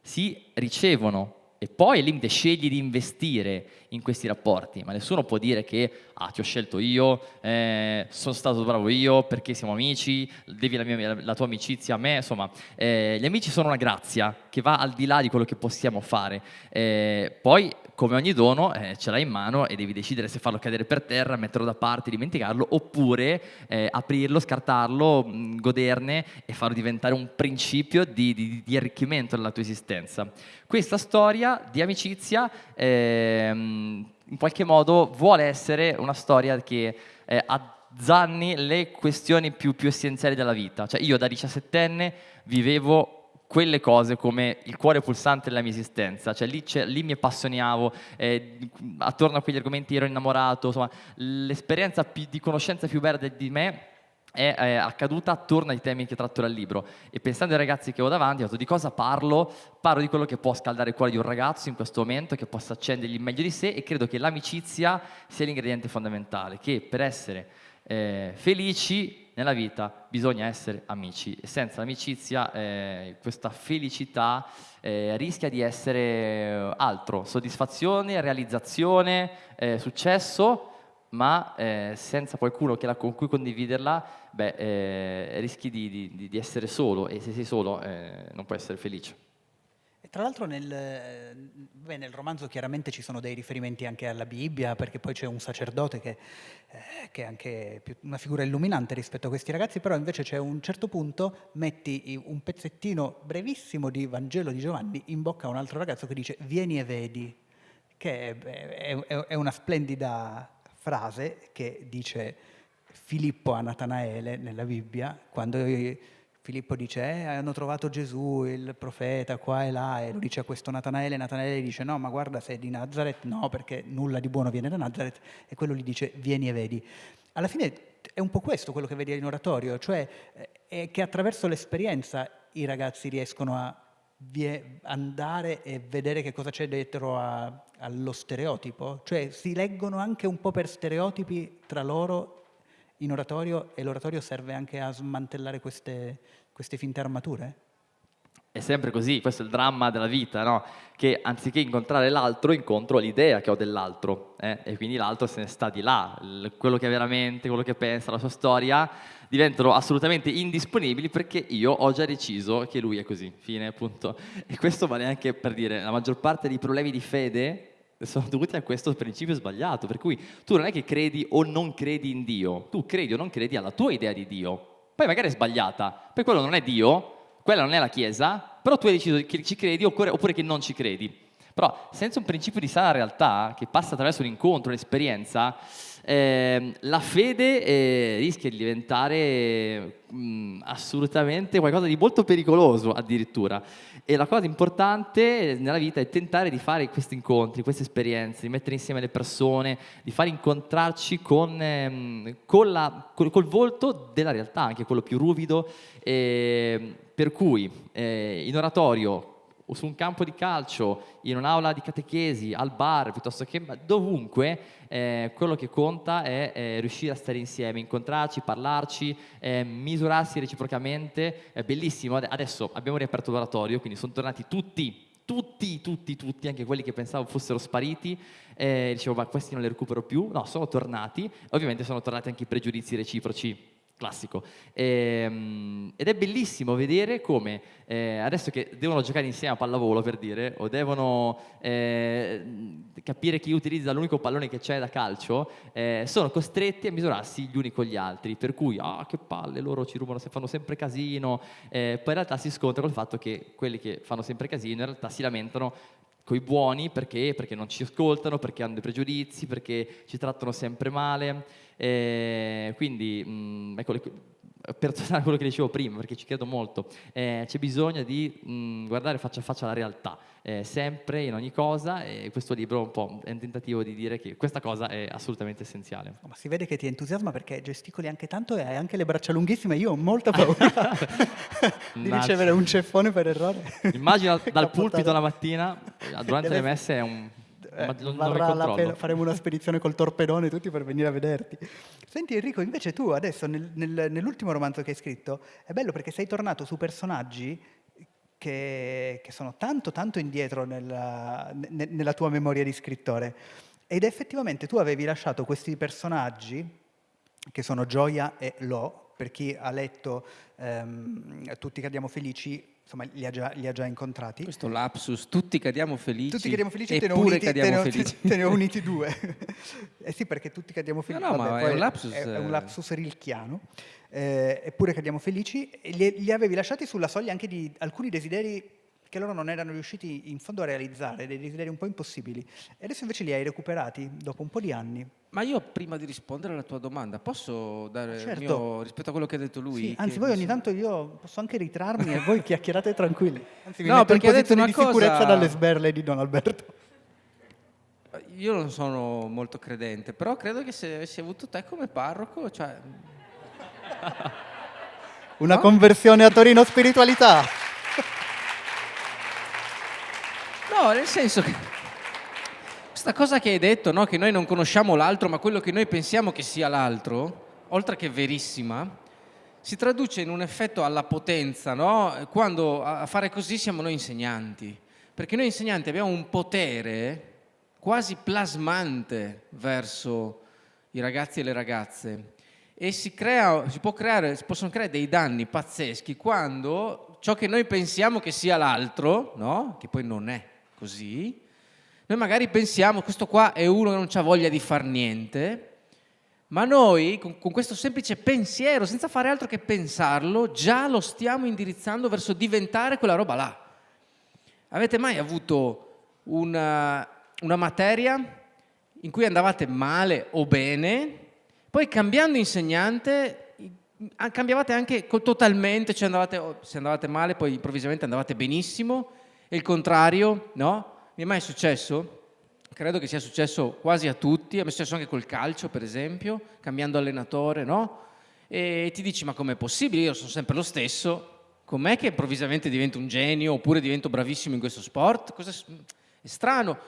si ricevono e poi al limite scegli di investire in questi rapporti, ma nessuno può dire che ah, ti ho scelto io, eh, sono stato bravo io perché siamo amici, devi la, mia, la tua amicizia a me, insomma, eh, gli amici sono una grazia che va al di là di quello che possiamo fare. Eh, poi come ogni dono eh, ce l'hai in mano e devi decidere se farlo cadere per terra, metterlo da parte, dimenticarlo, oppure eh, aprirlo, scartarlo, mh, mm, goderne e farlo diventare un principio di, di, di, arricchimento della tua esistenza. Questa storia di amicizia ehm, in qualche modo vuole essere una storia che eh, azzanni le questioni più, più essenziali della vita. Cioè io da diciassettenne vivevo quelle cose come il cuore pulsante della mia esistenza, cioè lì, lì mi appassionavo, eh, attorno a quegli argomenti ero innamorato, insomma l'esperienza di conoscenza più verde di me è, è, accaduta attorno ai temi che tratto dal libro. E pensando ai ragazzi che ho davanti ho detto di cosa parlo? Parlo di quello che può scaldare il cuore di un ragazzo in questo momento, che possa accendergli il meglio di sé e credo che l'amicizia sia l'ingrediente fondamentale, che per essere eh, felici nella vita bisogna essere amici. E senza l'amicizia eh, questa felicità eh, rischia di essere altro, soddisfazione, realizzazione, eh, successo, ma eh, senza qualcuno la, con cui condividerla beh, eh, rischi di, di, di, essere solo e se sei solo eh, non puoi essere felice. Tra l'altro nel, beh, nel, romanzo chiaramente ci sono dei riferimenti anche alla Bibbia, perché poi c'è un sacerdote che, eh, che, è anche una figura illuminante rispetto a questi ragazzi, però invece c'è un certo punto, metti un pezzettino brevissimo di Vangelo di Giovanni in bocca a un altro ragazzo che dice vieni e vedi, che è, è, è una splendida frase che dice Filippo a Natanaele nella Bibbia, quando Filippo dice, eh, hanno trovato Gesù, il profeta, qua e là, e lo dice a questo Natanaele, Natanaele dice, no, ma guarda, sei di Nazareth, no, perché nulla di buono viene da Nazareth, e quello gli dice, vieni e vedi. Alla fine è un po' questo quello che vedi in oratorio, cioè eh, è che attraverso l'esperienza i ragazzi riescono a andare e vedere che cosa c'è dietro a, allo stereotipo, cioè si leggono anche un po' per stereotipi tra loro in oratorio e l'oratorio serve anche a smantellare queste, queste finte armature? È sempre così, questo è il dramma della vita, no? che anziché incontrare l'altro incontro l'idea che ho dell'altro eh? e quindi l'altro se ne sta di là, quello che è veramente, quello che pensa, la sua storia diventano assolutamente indisponibili perché io ho già deciso che lui è così, fine appunto. E questo vale anche per dire, la maggior parte dei problemi di fede sono dovuti a questo principio sbagliato, per cui tu non è che credi o non credi in Dio, tu credi o non credi alla tua idea di Dio, poi magari è sbagliata, poi quello non è Dio, quella non è la Chiesa, però tu hai deciso che ci credi oppure, che non ci credi. Però senza un principio di sana realtà che passa attraverso un incontro, un'esperienza, eh, la fede eh, rischia di diventare mh, mm, assolutamente qualcosa di molto pericoloso addirittura. E la cosa importante nella vita è tentare di fare questi incontri, queste esperienze, di mettere insieme le persone, di far incontrarci con, ehm, con la, col, col, volto della realtà, anche quello più ruvido. Eh, per cui eh, in oratorio o su un campo di calcio, in un'aula di catechesi, al bar, piuttosto che dovunque, eh, quello che conta è eh, riuscire a stare insieme, incontrarci, parlarci, eh, misurarsi reciprocamente. È bellissimo. Adesso abbiamo riaperto l'oratorio, quindi sono tornati tutti tutti, tutti, tutti, anche quelli che pensavo fossero spariti, eh, dicevo ma questi non li recupero più, no, sono tornati, ovviamente sono tornati anche i pregiudizi reciproci classico. E, ehm, ed è bellissimo vedere come eh, adesso che devono giocare insieme a pallavolo per dire, o devono eh, capire chi utilizza l'unico pallone che c'è da calcio, eh, sono costretti a misurarsi gli uni con gli altri, per cui ah che palle, loro ci rubano, fanno sempre casino, eh, poi in realtà si scontra col fatto che quelli che fanno sempre casino in realtà si lamentano coi buoni perché? perché non ci ascoltano, perché hanno dei pregiudizi, perché ci trattano sempre male. Eh, quindi, mh, mm, ecco, per tornare a quello che dicevo prima, perché ci credo molto, eh, c'è bisogno di mh, mm, guardare faccia a faccia la realtà, eh, sempre, in ogni cosa, e questo libro un po' è un tentativo di dire che questa cosa è assolutamente essenziale. Ma si vede che ti entusiasma perché gesticoli anche tanto e hai anche le braccia lunghissime, io ho molta paura di ricevere un ceffone per errore. Immagino dal pulpito la mattina, durante Deve... le messe è un eh, varrà la pena, faremo una spedizione col torpedone tutti per venire a vederti. Senti Enrico, invece tu adesso nel, nel, nell'ultimo romanzo che hai scritto è bello perché sei tornato su personaggi che, che sono tanto tanto indietro nella, ne, nella tua memoria di scrittore ed effettivamente tu avevi lasciato questi personaggi che sono Gioia e Lo, per chi ha letto ehm, Tutti cadiamo felici insomma, li ha, già, li ha già incontrati. Questo lapsus, tutti cadiamo felici. Tutti cadiamo felici, te ne, uniti, cadiamo te, ne, felici. te ne ho uniti due. eh sì, perché tutti cadiamo felici. No, no, Vabbè, ma è un lapsus... È, è un lapsus rilchiano. Eh, eppure cadiamo felici. Li, li avevi lasciati sulla soglia anche di alcuni desideri che loro non erano riusciti in fondo a realizzare, dei desideri un po' impossibili. E adesso invece li hai recuperati dopo un po' di anni. Ma io prima di rispondere alla tua domanda posso dare certo. il mio rispetto a quello che ha detto lui? Sì, anzi, voi ogni tanto io posso anche ritrarmi e voi chiacchierate tranquilli. Anzi, vi no, perché in posizione di sicurezza cosa... dalle sberle di Don Alberto. Io non sono molto credente, però credo che se avessi avuto te come parroco, cioè... Una no? conversione a Torino spiritualità. No, nel senso che questa cosa che hai detto, no? che noi non conosciamo l'altro, ma quello che noi pensiamo che sia l'altro, oltre che verissima, si traduce in un effetto alla potenza, no? quando a fare così siamo noi insegnanti, perché noi insegnanti abbiamo un potere quasi plasmante verso i ragazzi e le ragazze e si, crea, si, creare, si possono creare dei danni pazzeschi quando ciò che noi pensiamo che sia l'altro, no? che poi non è, così, noi magari pensiamo questo qua è uno che non ha voglia di far niente, ma noi con, con, questo semplice pensiero, senza fare altro che pensarlo, già lo stiamo indirizzando verso diventare quella roba là. Avete mai avuto una, una materia in cui andavate male o bene, poi cambiando insegnante cambiavate anche totalmente, cioè andavate, se andavate male poi improvvisamente andavate benissimo, e il contrario, no? Mi è mai successo? Credo che sia successo quasi a tutti, è successo anche col calcio per esempio, cambiando allenatore, no? E ti dici ma com'è possibile? Io sono sempre lo stesso, com'è che improvvisamente divento un genio oppure divento bravissimo in questo sport? Cosa è strano.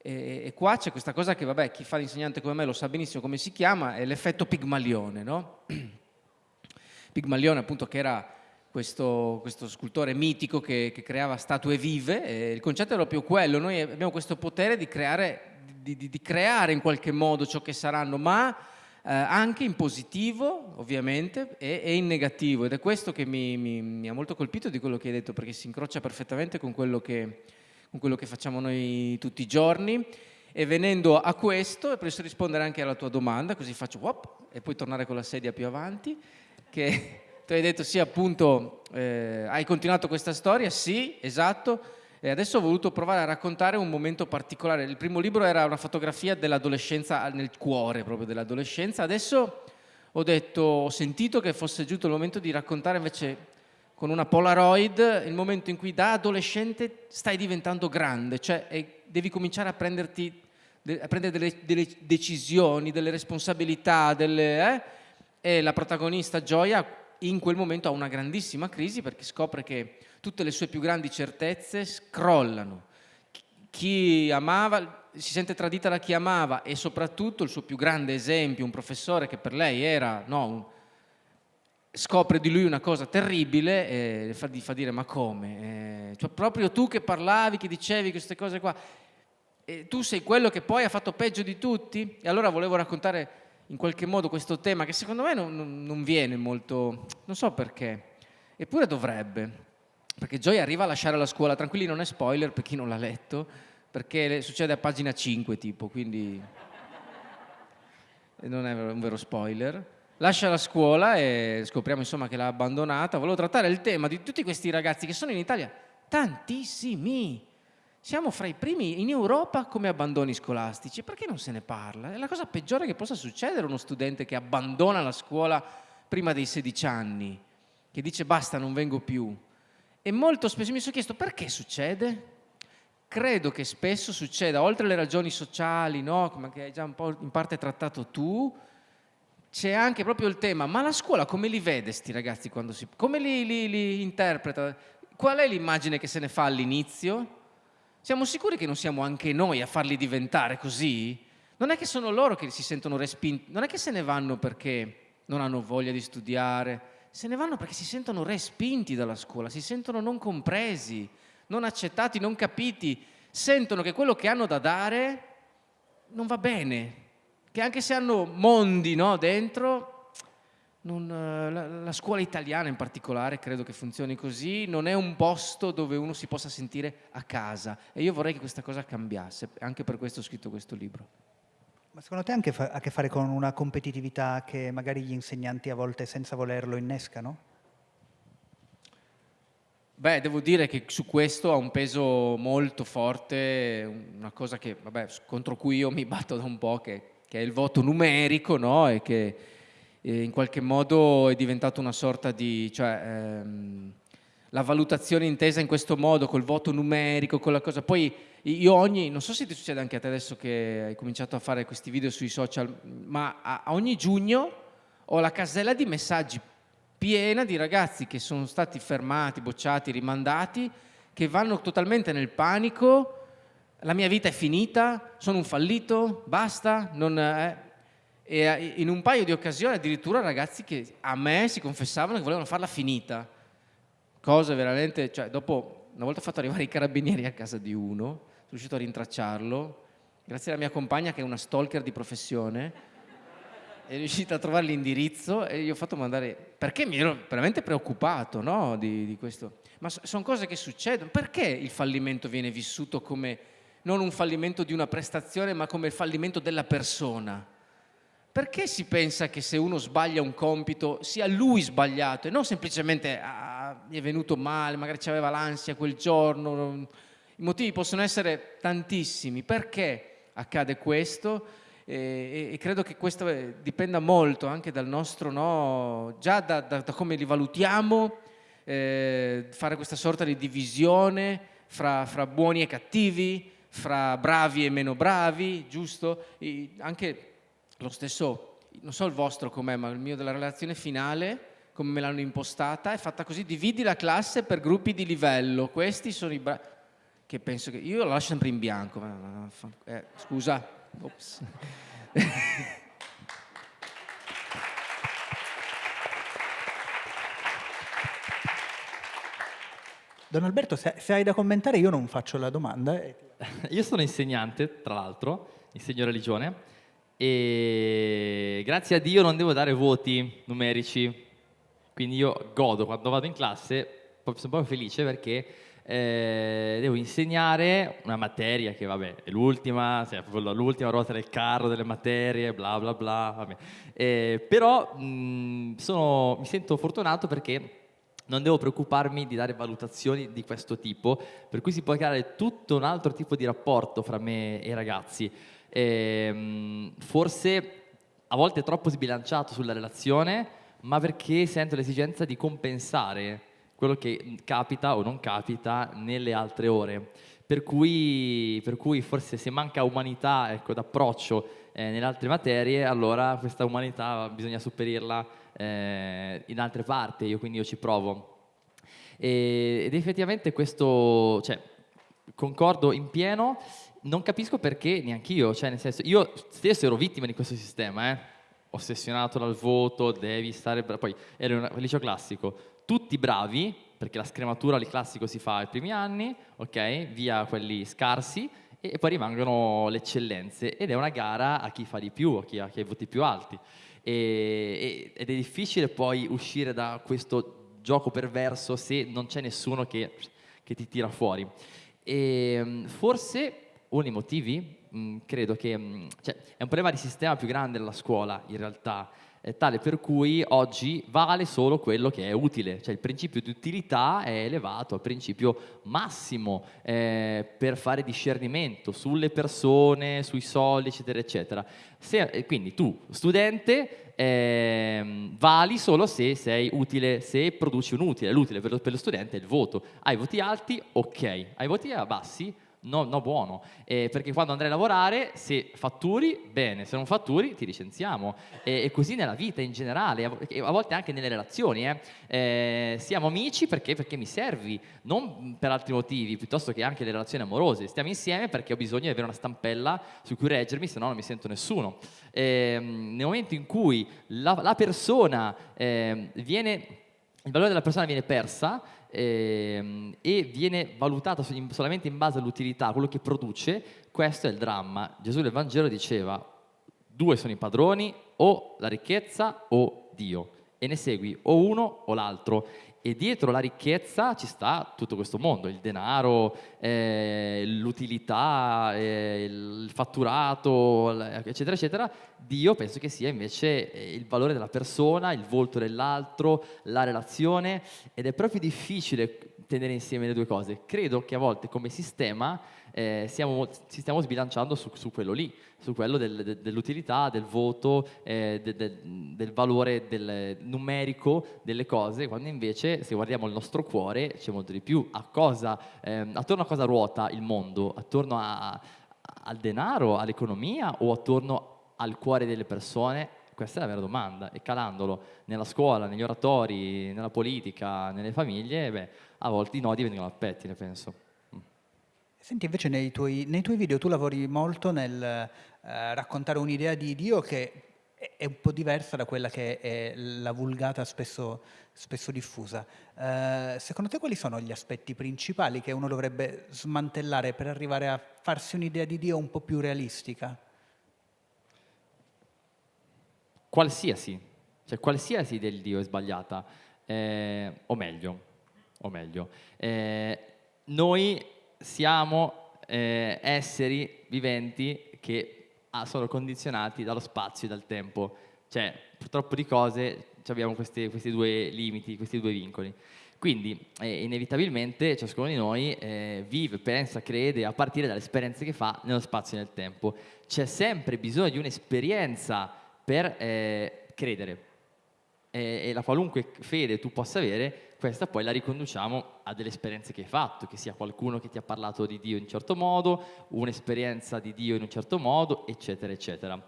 E qua c'è questa cosa che, vabbè, chi fa l'insegnante come me lo sa benissimo come si chiama, è l'effetto Pigmalione, no? Pigmalione appunto che era questo, questo scultore mitico che, che, creava statue vive, il concetto è proprio quello, noi abbiamo questo potere di creare, di, di, di creare in qualche modo ciò che saranno, ma eh, anche in positivo ovviamente e, e, in negativo ed è questo che mi, mi, mi, ha molto colpito di quello che hai detto perché si incrocia perfettamente con quello che con quello che facciamo noi tutti i giorni. E venendo a questo, e posso rispondere anche alla tua domanda, così faccio wop, e poi tornare con la sedia più avanti, che tu hai detto sì appunto, eh, hai continuato questa storia, sì, esatto, e adesso ho voluto provare a raccontare un momento particolare. Il primo libro era una fotografia dell'adolescenza, nel cuore proprio dell'adolescenza, adesso ho detto, ho sentito che fosse giunto il momento di raccontare invece con una Polaroid il momento in cui da adolescente stai diventando grande, cioè devi cominciare a, prenderti, a prendere delle, delle, decisioni, delle responsabilità, delle, eh? e la protagonista Gioia in quel momento ha una grandissima crisi perché scopre che tutte le sue più grandi certezze crollano. Chi amava, si sente tradita da chi amava e soprattutto il suo più grande esempio, un professore che per lei era no, un, scopre di lui una cosa terribile e fa, fa dire ma come? Eh, cioè, proprio tu che parlavi, che dicevi queste cose qua, tu sei quello che poi ha fatto peggio di tutti? E allora volevo raccontare in qualche modo questo tema che secondo me non, non, viene molto, non so perché, eppure dovrebbe, perché Joy arriva a lasciare la scuola, tranquilli non è spoiler per chi non l'ha letto, perché succede a pagina 5 tipo, quindi non è un vero spoiler lascia la scuola e scopriamo insomma che l'ha abbandonata. Volevo trattare il tema di tutti questi ragazzi che sono in Italia, tantissimi. Siamo fra i primi in Europa come abbandoni scolastici. Perché non se ne parla? È la cosa peggiore che possa succedere a uno studente che abbandona la scuola prima dei 16 anni, che dice basta, non vengo più. E molto spesso mi sono chiesto perché succede? Credo che spesso succeda, oltre alle ragioni sociali, no? come hai già un po' in parte trattato tu, c'è anche proprio il tema, ma la scuola come li vede sti ragazzi quando si... come li, li, li interpreta? Qual è l'immagine che se ne fa all'inizio? Siamo sicuri che non siamo anche noi a farli diventare così? Non è che sono loro che si sentono respinti, non è che se ne vanno perché non hanno voglia di studiare, se ne vanno perché si sentono respinti dalla scuola, si sentono non compresi, non accettati, non capiti, sentono che quello che hanno da dare non va bene, che anche se hanno mondi no, dentro, non, eh, la, la, scuola italiana in particolare credo che funzioni così, non è un posto dove uno si possa sentire a casa e io vorrei che questa cosa cambiasse, anche per questo ho scritto questo libro. Ma secondo te ha anche fa- a che fare con una competitività che magari gli insegnanti a volte senza volerlo innescano? Beh, devo dire che su questo ha un peso molto forte, una cosa che, vabbè, contro cui io mi batto da un po', che che è il voto numerico no? e che eh, in qualche modo è diventato una sorta di... Cioè, ehm, la valutazione intesa in questo modo, col voto numerico, con la cosa... Poi io ogni... Non so se ti succede anche a te adesso che hai cominciato a fare questi video sui social, ma a, a ogni giugno ho la casella di messaggi piena di ragazzi che sono stati fermati, bocciati, rimandati, che vanno totalmente nel panico la mia vita è finita, sono un fallito, basta, non, eh. E eh, in un paio di occasioni addirittura ragazzi che a me si confessavano che volevano farla finita, cose veramente, cioè dopo una volta fatto arrivare i carabinieri a casa di uno, sono riuscito a rintracciarlo, grazie alla mia compagna che è una stalker di professione, è riuscita a trovare l'indirizzo e gli ho fatto mandare, perché mi ero veramente preoccupato no, di, di questo. Ma sono cose che succedono, perché il fallimento viene vissuto come non un fallimento di una prestazione, ma come il fallimento della persona. Perché si pensa che se uno sbaglia un compito sia lui sbagliato e non semplicemente ah, è venuto male, magari aveva l'ansia quel giorno? I motivi possono essere tantissimi. Perché accade questo? E, e, credo che questo eh, dipenda molto anche dal nostro, no, già da, da, da, come li valutiamo, eh, fare questa sorta di divisione fra, fra buoni e cattivi, fra bravi e meno bravi, giusto? E anche lo stesso, non so il vostro com'è, ma il mio della relazione finale, come me l'hanno impostata, è fatta così, dividi la classe per gruppi di livello, questi sono i bravi. che penso che... Io la lascio sempre in bianco. Eh, scusa. Ops. Don Alberto, se, se, hai da commentare io non faccio la domanda. Io sono insegnante, tra l'altro, insegno religione e grazie a Dio non devo dare voti numerici, quindi io godo quando vado in classe, sono proprio felice perché eh, devo insegnare una materia che vabbè è l'ultima, cioè, l'ultima ruota del carro delle materie, bla bla bla, eh, però mh, sono, mi sento fortunato perché non devo preoccuparmi di dare valutazioni di questo tipo, per cui si può creare tutto un altro tipo di rapporto fra me e i ragazzi. Ehm, forse a volte troppo sbilanciato sulla relazione, ma perché sento l'esigenza di compensare quello che capita o non capita nelle altre ore. Per cui, per cui forse se manca umanità ecco, d'approccio eh, nelle altre materie, allora questa umanità bisogna superirla eh, in altre parti, io quindi io ci provo. E, ed effettivamente questo, cioè, concordo in pieno, non capisco perché neanch'io, cioè nel senso, io stesso ero vittima di questo sistema, eh? ossessionato dal voto, devi stare poi ero un liceo classico, tutti bravi, perché la scrematura al classico si fa ai primi anni, ok, via quelli scarsi, e poi rimangono le eccellenze, ed è una gara a chi fa di più, a chi ha, chi ha i voti più alti e, ed è difficile poi uscire da questo gioco perverso se non c'è nessuno che, che, ti tira fuori. E mm, forse uno dei motivi, mh, mm, credo che mh, mm, cioè, è un problema di sistema più grande della scuola in realtà, tale per cui oggi vale solo quello che è utile, cioè il principio di utilità è elevato al principio massimo eh, per fare discernimento sulle persone, sui soldi, eccetera, eccetera. Se, quindi tu, studente, eh, vali solo se sei utile, se produci un utile, l'utile per, per lo studente è il voto. Hai voti alti? Ok. Hai voti bassi? No, no buono, eh, perché quando andrai a lavorare, se fatturi, bene, se non fatturi ti licenziamo. E, e così nella vita in generale, a, a volte anche nelle relazioni. Eh. Eh, siamo amici perché, perché, mi servi, non per altri motivi, piuttosto che anche le relazioni amorose. Stiamo insieme perché ho bisogno di avere una stampella su cui reggermi, se no non mi sento nessuno. Ehm, nel momento in cui la, la persona ehm, viene il valore della persona viene persa ehm, e viene valutata solamente in base all'utilità, quello che produce, questo è il dramma. Gesù nel Vangelo diceva due sono i padroni, o la ricchezza o Dio, e ne segui o uno o l'altro e dietro la ricchezza ci sta tutto questo mondo, il denaro, eh, l'utilità, eh, il fatturato, eccetera, eccetera. Dio penso che sia invece eh, il valore della persona, il volto dell'altro, la relazione ed è proprio difficile tenere insieme le due cose. Credo che a volte come sistema eh, siamo, ci stiamo sbilanciando su, su quello lì, su quello del, de, dell'utilità, del voto, eh, de, de, del valore del numerico delle cose, quando invece se guardiamo il nostro cuore c'è molto di più. A cosa, eh, attorno a cosa ruota il mondo? Attorno a, al denaro, all'economia o attorno al cuore delle persone? Questa è la vera domanda e calandolo nella scuola, negli oratori, nella politica, nelle famiglie, beh, a volte i nodi vengono al pettine, penso. Senti, invece nei tuoi, nei tuoi, video tu lavori molto nel eh, raccontare un'idea di Dio che è un po' diversa da quella che è la vulgata spesso, spesso diffusa. Eh, secondo te quali sono gli aspetti principali che uno dovrebbe smantellare per arrivare a farsi un'idea di Dio un po' più realistica? Qualsiasi, cioè qualsiasi di Dio è sbagliata, eh, o meglio, o meglio eh, noi siamo eh, esseri viventi che ah, sono condizionati dallo spazio e dal tempo. Cioè, purtroppo di cose abbiamo questi, questi due limiti, questi due vincoli. Quindi, eh, inevitabilmente, ciascuno di noi eh, vive, pensa, crede a partire dalle esperienze che fa nello spazio e nel tempo. C'è sempre bisogno di un'esperienza per eh, credere. E la qualunque fede tu possa avere questa poi la riconduciamo a delle esperienze che hai fatto, che sia qualcuno che ti ha parlato di Dio in un certo modo, un'esperienza di Dio in un certo modo, eccetera, eccetera.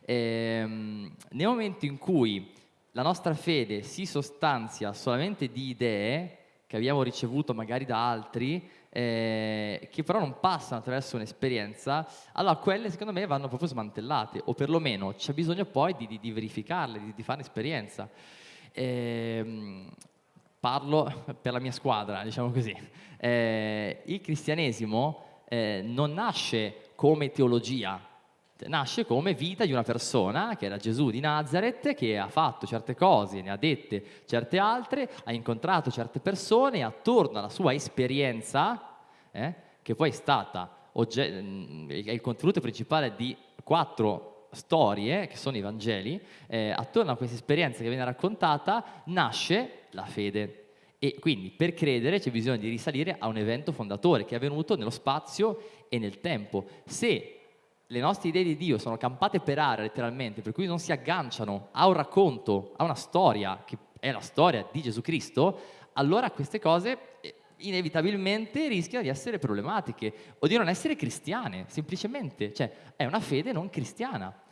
Ehm, nel momento in cui la nostra fede si sostanzia solamente di idee che abbiamo ricevuto magari da altri, eh, che però non passano attraverso un'esperienza, allora quelle secondo me vanno proprio smantellate, o perlomeno c'è bisogno poi di, di, di verificarle, di, di fare esperienza. Eh, parlo per la mia squadra, diciamo così. Eh, il cristianesimo eh, non nasce come teologia, nasce come vita di una persona che era Gesù di Nazareth che ha fatto certe cose, ne ha dette certe altre, ha incontrato certe persone e attorno alla sua esperienza, eh, che poi è stata mm, il contenuto principale di quattro storie, che sono i Vangeli, eh, attorno a questa esperienza che viene raccontata nasce la fede. E quindi per credere c'è bisogno di risalire a un evento fondatore che è avvenuto nello spazio e nel tempo. Se le nostre idee di Dio sono campate per aria letteralmente, per cui non si agganciano a un racconto, a una storia, che è la storia di Gesù Cristo, allora queste cose eh, inevitabilmente rischiano di essere problematiche o di non essere cristiane, semplicemente. Cioè, è una fede non cristiana.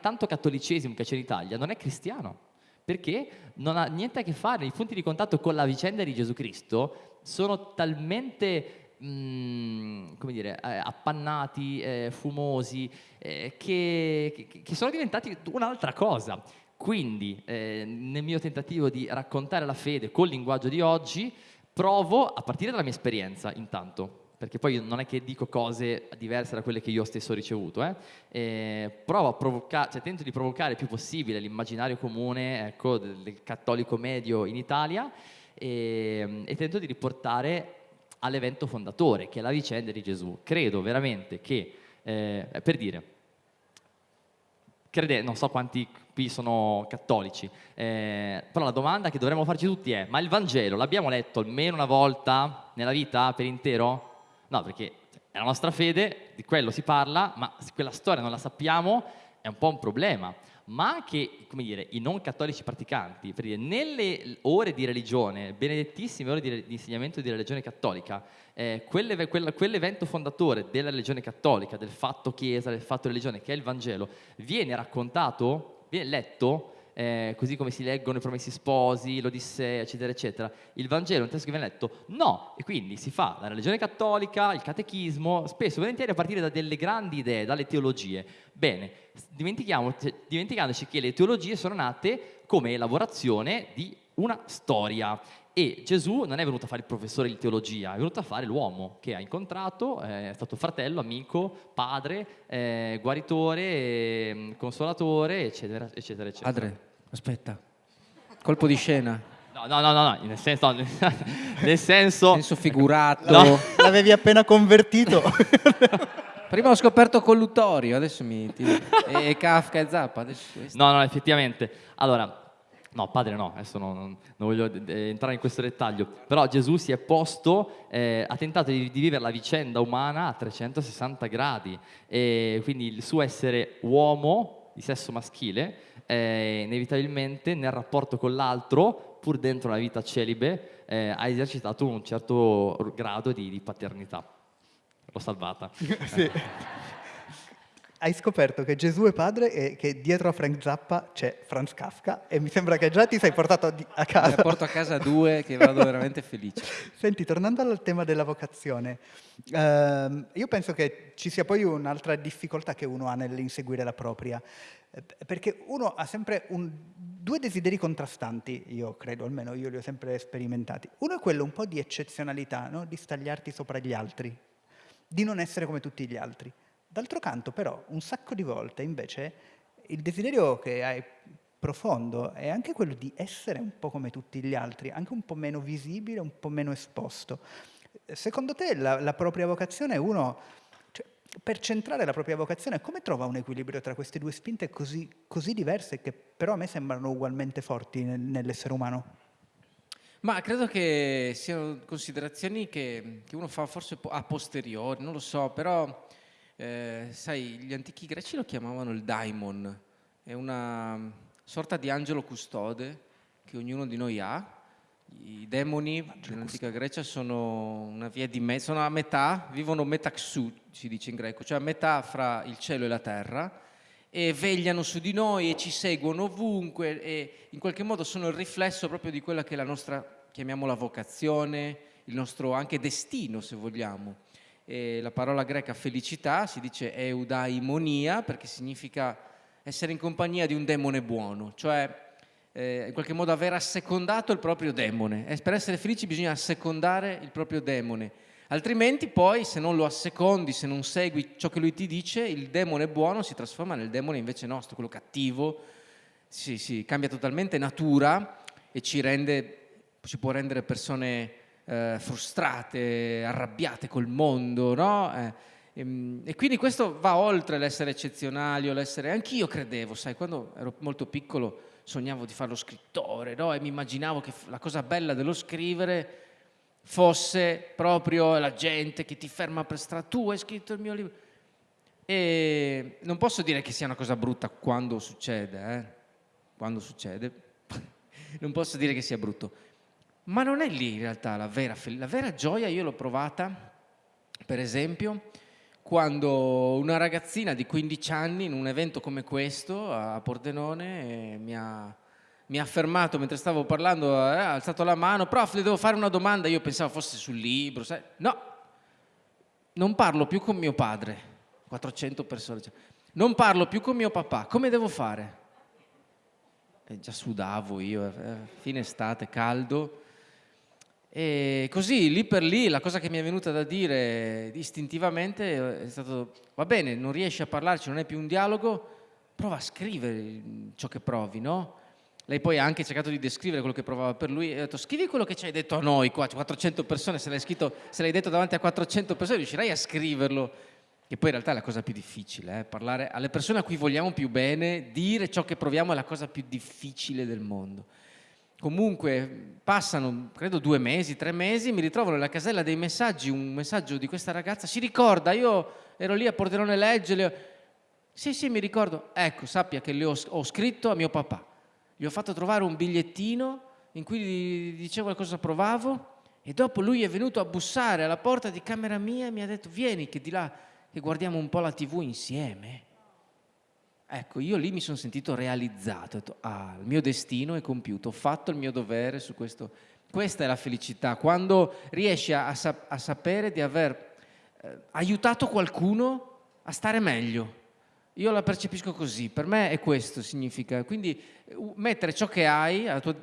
Tanto cattolicesimo che c'è in Italia non è cristiano, perché non ha niente a che fare, i punti di contatto con la vicenda di Gesù Cristo sono talmente Come dire, eh, appannati, eh, fumosi, eh, che, che, sono diventati un'altra cosa. Quindi, eh, nel mio tentativo di raccontare la fede col linguaggio di oggi, provo a partire dalla mia esperienza, intanto, perché poi non è che dico cose diverse da quelle che io stesso ho ricevuto, eh? Eh, provo a provocare, cioè tento di provocare il più possibile l'immaginario comune ecco, del, del, cattolico medio in Italia e, e tento di riportare all'evento fondatore, che è la vicenda di Gesù. Credo veramente che, eh, per dire, crede, non so quanti qui sono cattolici, eh, però la domanda che dovremmo farci tutti è, ma il Vangelo l'abbiamo letto almeno una volta nella vita per intero? No, perché è la nostra fede, di quello si parla, ma se quella storia non la sappiamo è un po' un problema ma anche dire, i non cattolici praticanti, per dire, nelle ore di religione, benedettissime ore di, di insegnamento di religione cattolica, eh, quelle, quella, quell'evento fondatore della religione cattolica, del fatto chiesa, del fatto religione, che è il Vangelo, viene raccontato, viene letto eh, così come si leggono i Promessi Sposi, l'Odissea, eccetera, eccetera. Il Vangelo un testo che viene letto? No, e quindi si fa la religione cattolica, il catechismo, spesso e volentieri a partire da delle grandi idee, dalle teologie. Bene, dimenticandoci che le teologie sono nate come elaborazione di una storia e Gesù non è venuto a fare il professore di teologia, è venuto a fare l'uomo che ha incontrato, è stato fratello, amico, padre, eh, guaritore, eh, consolatore, eccetera, eccetera, eccetera. Padre, aspetta, colpo di scena. No, no, no, no, nel senso, no, nel senso... senso figurato. No. L'avevi appena convertito. Prima ho scoperto colluttorio, adesso mi... e, Kafka e Zappa, adesso... No, no, effettivamente. Allora, No, padre no, adesso non, non voglio entrare in questo dettaglio, però Gesù si è posto, eh, ha tentato di, di, vivere la vicenda umana a 360 gradi e quindi il suo essere uomo di sesso maschile eh, inevitabilmente nel rapporto con l'altro, pur dentro la vita celibe, eh, ha esercitato un certo grado di, di paternità. L'ho salvata. sì hai scoperto che Gesù è padre e che dietro a Frank Zappa c'è Franz Kafka e mi sembra che già ti sei portato a casa. Ne porto a casa due che vado veramente felice. Senti, tornando al tema della vocazione, ehm, io penso che ci sia poi un'altra difficoltà che uno ha nell'inseguire la propria, eh, perché uno ha sempre un, due desideri contrastanti, io credo, almeno io li ho sempre sperimentati. Uno è quello un po' di eccezionalità, no? di stagliarti sopra gli altri, di non essere come tutti gli altri. D'altro canto però un sacco di volte invece il desiderio che hai profondo è anche quello di essere un po' come tutti gli altri, anche un po' meno visibile, un po' meno esposto. Secondo te la, la propria vocazione, uno, cioè, per centrare la propria vocazione, come trova un equilibrio tra queste due spinte così, così diverse che però a me sembrano ugualmente forti nel, nell'essere umano? Ma credo che siano considerazioni che, che uno fa forse a posteriori, non lo so, però eh, sai, gli antichi greci lo chiamavano il daimon, è una sorta di angelo custode che ognuno di noi ha. I demoni nell'antica Grecia sono una via di mezzo, sono a metà, vivono metaxu, si dice in greco, cioè a metà fra il cielo e la terra e vegliano su di noi e ci seguono ovunque e in qualche modo sono il riflesso proprio di quella che è la nostra, chiamiamola vocazione, il nostro anche destino, se vogliamo. E la parola greca felicità si dice eudaimonia perché significa essere in compagnia di un demone buono, cioè eh, in qualche modo aver assecondato il proprio demone. E per essere felici bisogna assecondare il proprio demone. Altrimenti poi se non lo assecondi, se non segui ciò che lui ti dice, il demone buono si trasforma nel demone invece nostro, quello cattivo, si, si cambia totalmente natura e ci, rende, ci può rendere persone eh, frustrate, arrabbiate col mondo, no? Eh, e, ehm, e, quindi questo va oltre l'essere eccezionali o l'essere... Anch'io credevo, sai, quando ero molto piccolo sognavo di fare lo scrittore, no? E mi immaginavo che la cosa bella dello scrivere fosse proprio la gente che ti ferma per strada, tu hai scritto il mio libro. E non posso dire che sia una cosa brutta quando succede, eh? quando succede, non posso dire che sia brutto, ma non è lì in realtà la vera, la vera gioia, io l'ho provata, per esempio, quando una ragazzina di 15 anni in un evento come questo a Pordenone mi ha, mi ha fermato mentre stavo parlando, eh, ha alzato la mano, prof le devo fare una domanda, io pensavo fosse sul libro, sai? no, non parlo più con mio padre, 400 persone, cioè. non parlo più con mio papà, come devo fare? E già sudavo io, eh, fine estate, caldo, e così, lì per lì, la cosa che mi è venuta da dire istintivamente è stato, va bene, non riesci a parlarci, non è più un dialogo, prova a scrivere ciò che provi, no? Lei poi ha anche cercato di descrivere quello che provava per lui e ha detto scrivi quello che ci hai detto a noi qua, 400 persone, se l'hai, scritto, se l'hai detto davanti a 400 persone riuscirai a scriverlo. Che poi in realtà è la cosa più difficile, eh? parlare alle persone a cui vogliamo più bene, dire ciò che proviamo è la cosa più difficile del mondo. Comunque passano, credo, due mesi, tre mesi, mi ritrovo nella casella dei messaggi un messaggio di questa ragazza, si ricorda, io ero lì a Pordenone Legge, le ho... sì sì mi ricordo, ecco sappia che le ho, ho scritto a mio papà, gli ho fatto trovare un bigliettino in cui dicevo cosa provavo e dopo lui è venuto a bussare alla porta di camera mia e mi ha detto vieni che di là che guardiamo un po' la tv insieme. Ecco, io lì mi sono sentito realizzato, detto, ah, il mio destino è compiuto, ho fatto il mio dovere su questo. Questa è la felicità, quando riesci a, a, a sapere di aver eh, aiutato qualcuno a stare meglio. Io la percepisco così, per me è questo significa. Quindi mettere ciò che hai, tua,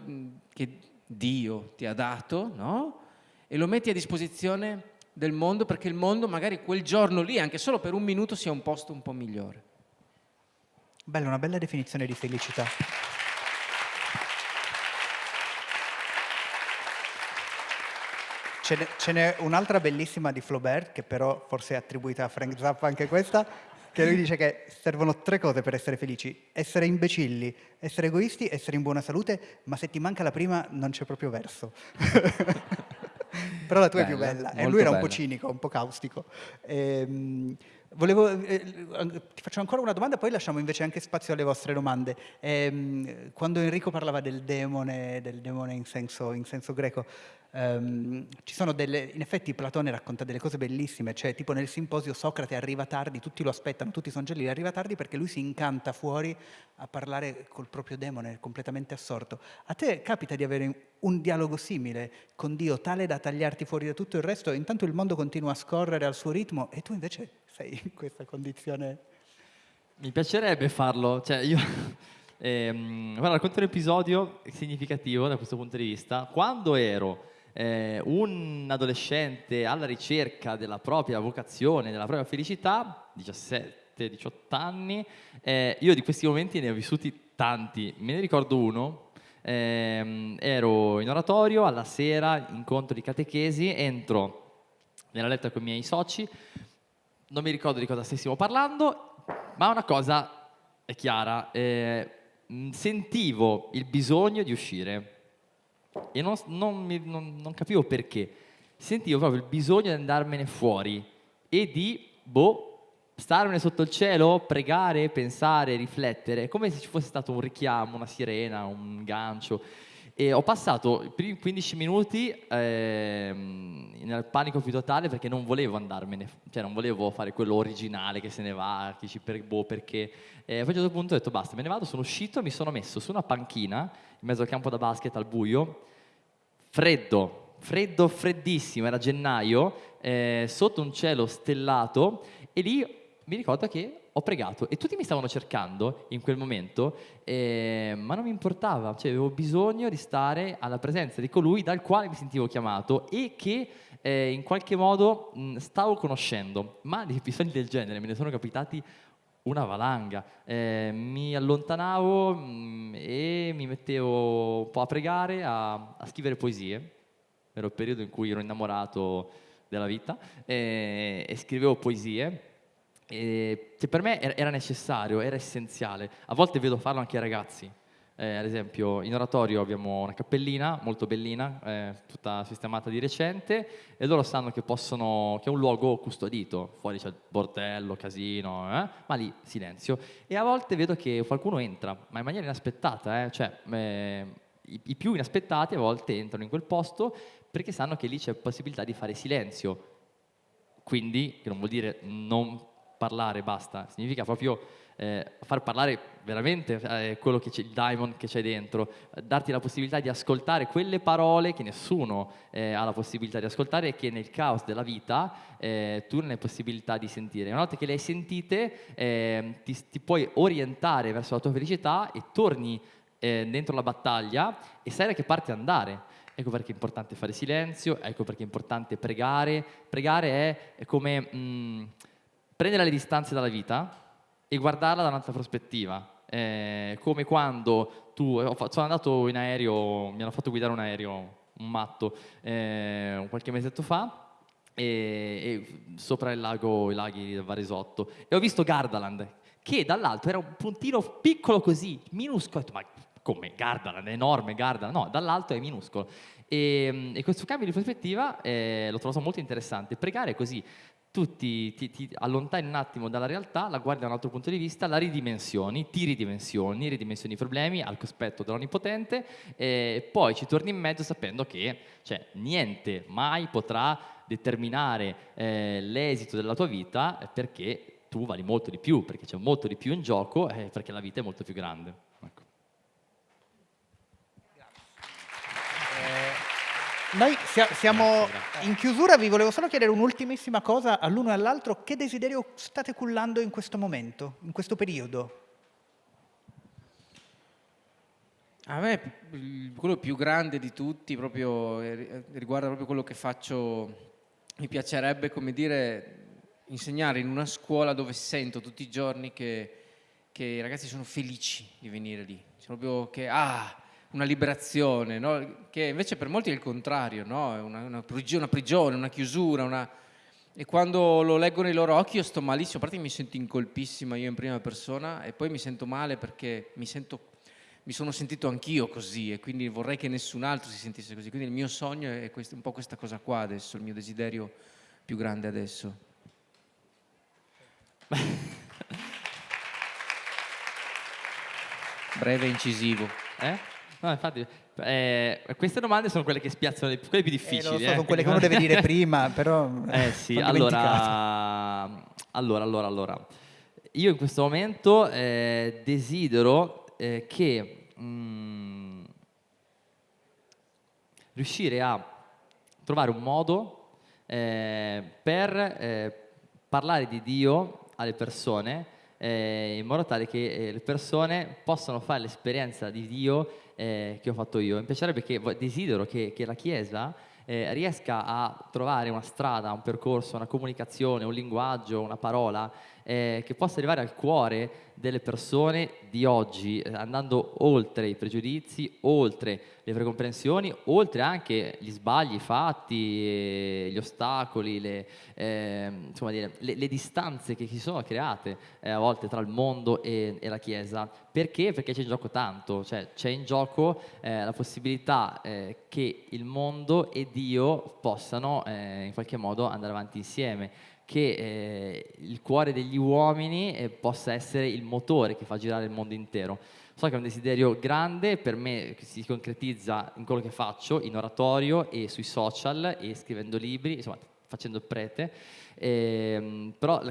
che Dio ti ha dato, no? E lo metti a disposizione del mondo perché il mondo magari quel giorno lì, anche solo per un minuto, sia un posto un po' migliore. Bella, una bella definizione di felicità. Ce n'è un'altra bellissima di Flaubert, che però forse è attribuita a Frank Zappa anche questa, che lui dice che servono tre cose per essere felici. Essere imbecilli, essere egoisti, essere in buona salute, ma se ti manca la prima non c'è proprio verso. però la tua bella, è più bella. E lui era bella. un po' cinico, un po' caustico. Ehm, Volevo, eh, ti faccio ancora una domanda, poi lasciamo invece anche spazio alle vostre domande. Eh, quando Enrico parlava del demone, del demone in, senso, in senso greco, ehm, ci sono delle, in effetti Platone racconta delle cose bellissime, cioè tipo nel simposio Socrate arriva tardi, tutti lo aspettano, tutti sono lì, arriva tardi perché lui si incanta fuori a parlare col proprio demone, completamente assorto. A te capita di avere un dialogo simile con Dio, tale da tagliarti fuori da tutto il resto, intanto il mondo continua a scorrere al suo ritmo e tu invece sei in questa condizione? Mi piacerebbe farlo, cioè io ehm, guarda, racconto un episodio significativo da questo punto di vista. Quando ero eh, un adolescente alla ricerca della propria vocazione, della propria felicità, 17-18 anni, eh, io di questi momenti ne ho vissuti tanti. Me ne ricordo uno, eh, ero in oratorio, alla sera, incontro di catechesi, entro nella letta con i miei soci, non mi ricordo di cosa stessimo parlando, ma una cosa è chiara, eh, sentivo il bisogno di uscire e non, non, mi, non, non, capivo perché, sentivo proprio il bisogno di andarmene fuori e di, boh, starmene sotto il cielo, pregare, pensare, riflettere, come se ci fosse stato un richiamo, una sirena, un gancio. E ho passato i primi 15 minuti eh, nel panico più totale perché non volevo andarmene, cioè non volevo fare quello originale che se ne va, che ci per, boh, perché. E poi a un certo punto ho detto basta, me ne vado, sono uscito, mi sono messo su una panchina in mezzo al campo da basket al buio, freddo, freddo, freddissimo, era gennaio, eh, sotto un cielo stellato e lì mi ricordo che ho pregato e tutti mi stavano cercando in quel momento, eh, ma non mi importava, cioè avevo bisogno di stare alla presenza di colui dal quale mi sentivo chiamato e che eh, in qualche modo mh, stavo conoscendo, ma di episodi del genere me ne sono capitati una valanga. Eh, mi allontanavo mh, e mi mettevo un po' a pregare, a, a scrivere poesie. Era il periodo in cui ero innamorato della vita e, e scrivevo poesie e, che per me era necessario, era essenziale. A volte vedo farlo anche ai ragazzi. Eh, ad esempio in oratorio abbiamo una cappellina molto bellina, eh, tutta sistemata di recente e loro sanno che, possono, che è un luogo custodito, fuori c'è il bordello, casino, eh? ma lì silenzio. E a volte vedo che qualcuno entra, ma in maniera inaspettata, eh? cioè eh, i, i più inaspettati a volte entrano in quel posto perché sanno che lì c'è possibilità di fare silenzio. Quindi, che non vuol dire non parlare, basta, significa proprio eh, far parlare veramente eh, quello che c'è, il diamond che c'è dentro, darti la possibilità di ascoltare quelle parole che nessuno eh, ha la possibilità di ascoltare e che nel caos della vita eh, tu non hai possibilità di sentire. Una volta che le hai sentite eh, ti, ti, puoi orientare verso la tua felicità e torni eh, dentro la battaglia e sai da che parte andare. Ecco perché è importante fare silenzio, ecco perché è importante pregare. Pregare è, è come mh, mm, prendere le distanze dalla vita e guardarla da un'altra prospettiva. Eh, come quando tu, sono andato in aereo, mi hanno fatto guidare un aereo, un matto, eh, qualche mesetto fa, e, e sopra il lago, i laghi del Varesotto, e ho visto Gardaland, che dall'alto era un puntino piccolo così, minuscolo, ma come Gardaland, è enorme Gardaland, no, dall'alto è minuscolo. E, e, questo cambio di prospettiva eh, l'ho trovato molto interessante. Pregare così, tu ti, ti, allontani un attimo dalla realtà, la guardi da un altro punto di vista, la ridimensioni, ti ridimensioni, ridimensioni i problemi al cospetto dell'Onnipotente e poi ci torni in mezzo sapendo che cioè, niente mai potrà determinare eh, l'esito della tua vita perché tu vali molto di più, perché c'è molto di più in gioco e perché la vita è molto più grande. Ecco. Noi siamo in chiusura, vi volevo solo chiedere un'ultimissima cosa all'uno e all'altro. Che desiderio state cullando in questo momento, in questo periodo? A me quello più grande di tutti proprio, eh, riguarda proprio quello che faccio, mi piacerebbe come dire insegnare in una scuola dove sento tutti i giorni che, che i ragazzi sono felici di venire lì, cioè proprio che ah, una liberazione, no? che invece per molti è il contrario, no? è una, una, una, prigione, una chiusura, una... e quando lo leggo nei loro occhi io sto malissimo, a parte che mi sento incolpissima io in prima persona e poi mi sento male perché mi, sento, mi sono sentito anch'io così e quindi vorrei che nessun altro si sentisse così, quindi il mio sogno è questo, un po' questa cosa qua adesso, il mio desiderio più grande adesso. Breve e incisivo. Eh? No, infatti, eh, queste domande sono quelle che spiazzano, quelle più difficili. Eh, so, sono quelle che uno deve dire prima, però... Eh sì, allora, allora, allora, allora, io in questo momento eh, desidero eh, che mh, mm, riuscire a trovare un modo eh, per eh, parlare di Dio alle persone in modo tale che le persone possano fare l'esperienza di Dio eh, che ho fatto io. Mi piacerebbe che desidero che, che la Chiesa eh, riesca a trovare una strada, un percorso, una comunicazione, un linguaggio, una parola eh, che possa arrivare al cuore delle persone di oggi, eh, andando oltre i pregiudizi, oltre le precomprensioni, oltre anche gli sbagli fatti, gli ostacoli, le, eh, insomma, le, le, distanze che si sono create eh, a volte tra il mondo e, e, la Chiesa. Perché? Perché c'è in gioco tanto, cioè c'è in gioco eh, la possibilità eh, che il mondo e Dio possano eh, in qualche modo andare avanti insieme che eh, il cuore degli uomini eh, possa essere il motore che fa girare il mondo intero. So che è un desiderio grande, per me si concretizza in quello che faccio, in oratorio e sui social e scrivendo libri, insomma facendo il prete, Ehm, però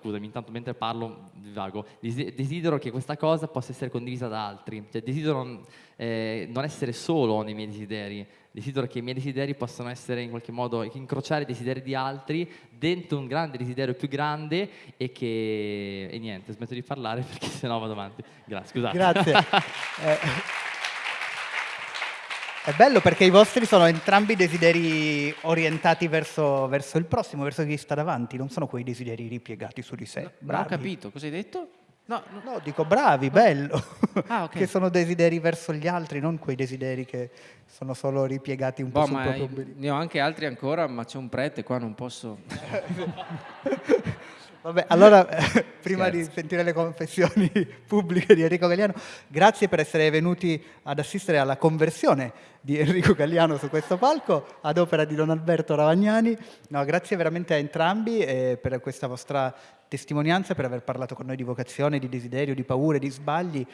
scusami, intanto mentre parlo vago, desidero che questa cosa possa essere condivisa da altri, cioè desidero non, eh, non essere solo nei miei desideri, desidero che i miei desideri possano essere in qualche modo, incrociare i desideri di altri dentro un grande desiderio più grande e che, e niente, smetto di parlare perché sennò vado avanti. Grazie, scusate. Grazie. eh. È bello perché i vostri sono entrambi desideri orientati verso, verso, il prossimo, verso chi sta davanti, non sono quei desideri ripiegati su di sé. No, non ho capito, cosa hai detto? No, no. no dico bravi, bello, ah, okay. che sono desideri verso gli altri, non quei desideri che sono solo ripiegati un boh, po' sul proprio. Ne ho anche altri ancora, ma c'è un prete qua, non posso... Vabbè, allora, prima Scherzo. di sentire le confessioni pubbliche di Enrico Galliano, grazie per essere venuti ad assistere alla conversione di Enrico Galliano su questo palco, ad opera di Don Alberto Ravagnani. No, grazie veramente a entrambi eh, per questa vostra testimonianza, per aver parlato con noi di vocazione, di desiderio, di paure, di sbagli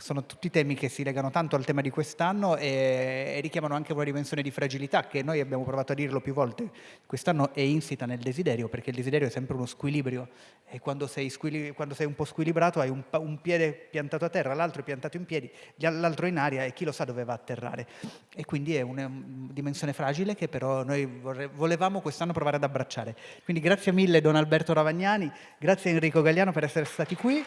sono tutti temi che si legano tanto al tema di quest'anno e, e, richiamano anche una dimensione di fragilità che noi abbiamo provato a dirlo più volte. Quest'anno è insita nel desiderio, perché il desiderio è sempre uno squilibrio e quando sei, squili, quando sei un po' squilibrato hai un, un, piede piantato a terra, l'altro è piantato in piedi, l'altro in aria e chi lo sa dove va a atterrare. E quindi è una dimensione fragile che però noi volevamo quest'anno provare ad abbracciare. Quindi grazie mille Don Alberto Ravagnani, grazie Enrico Galliano per essere stati qui.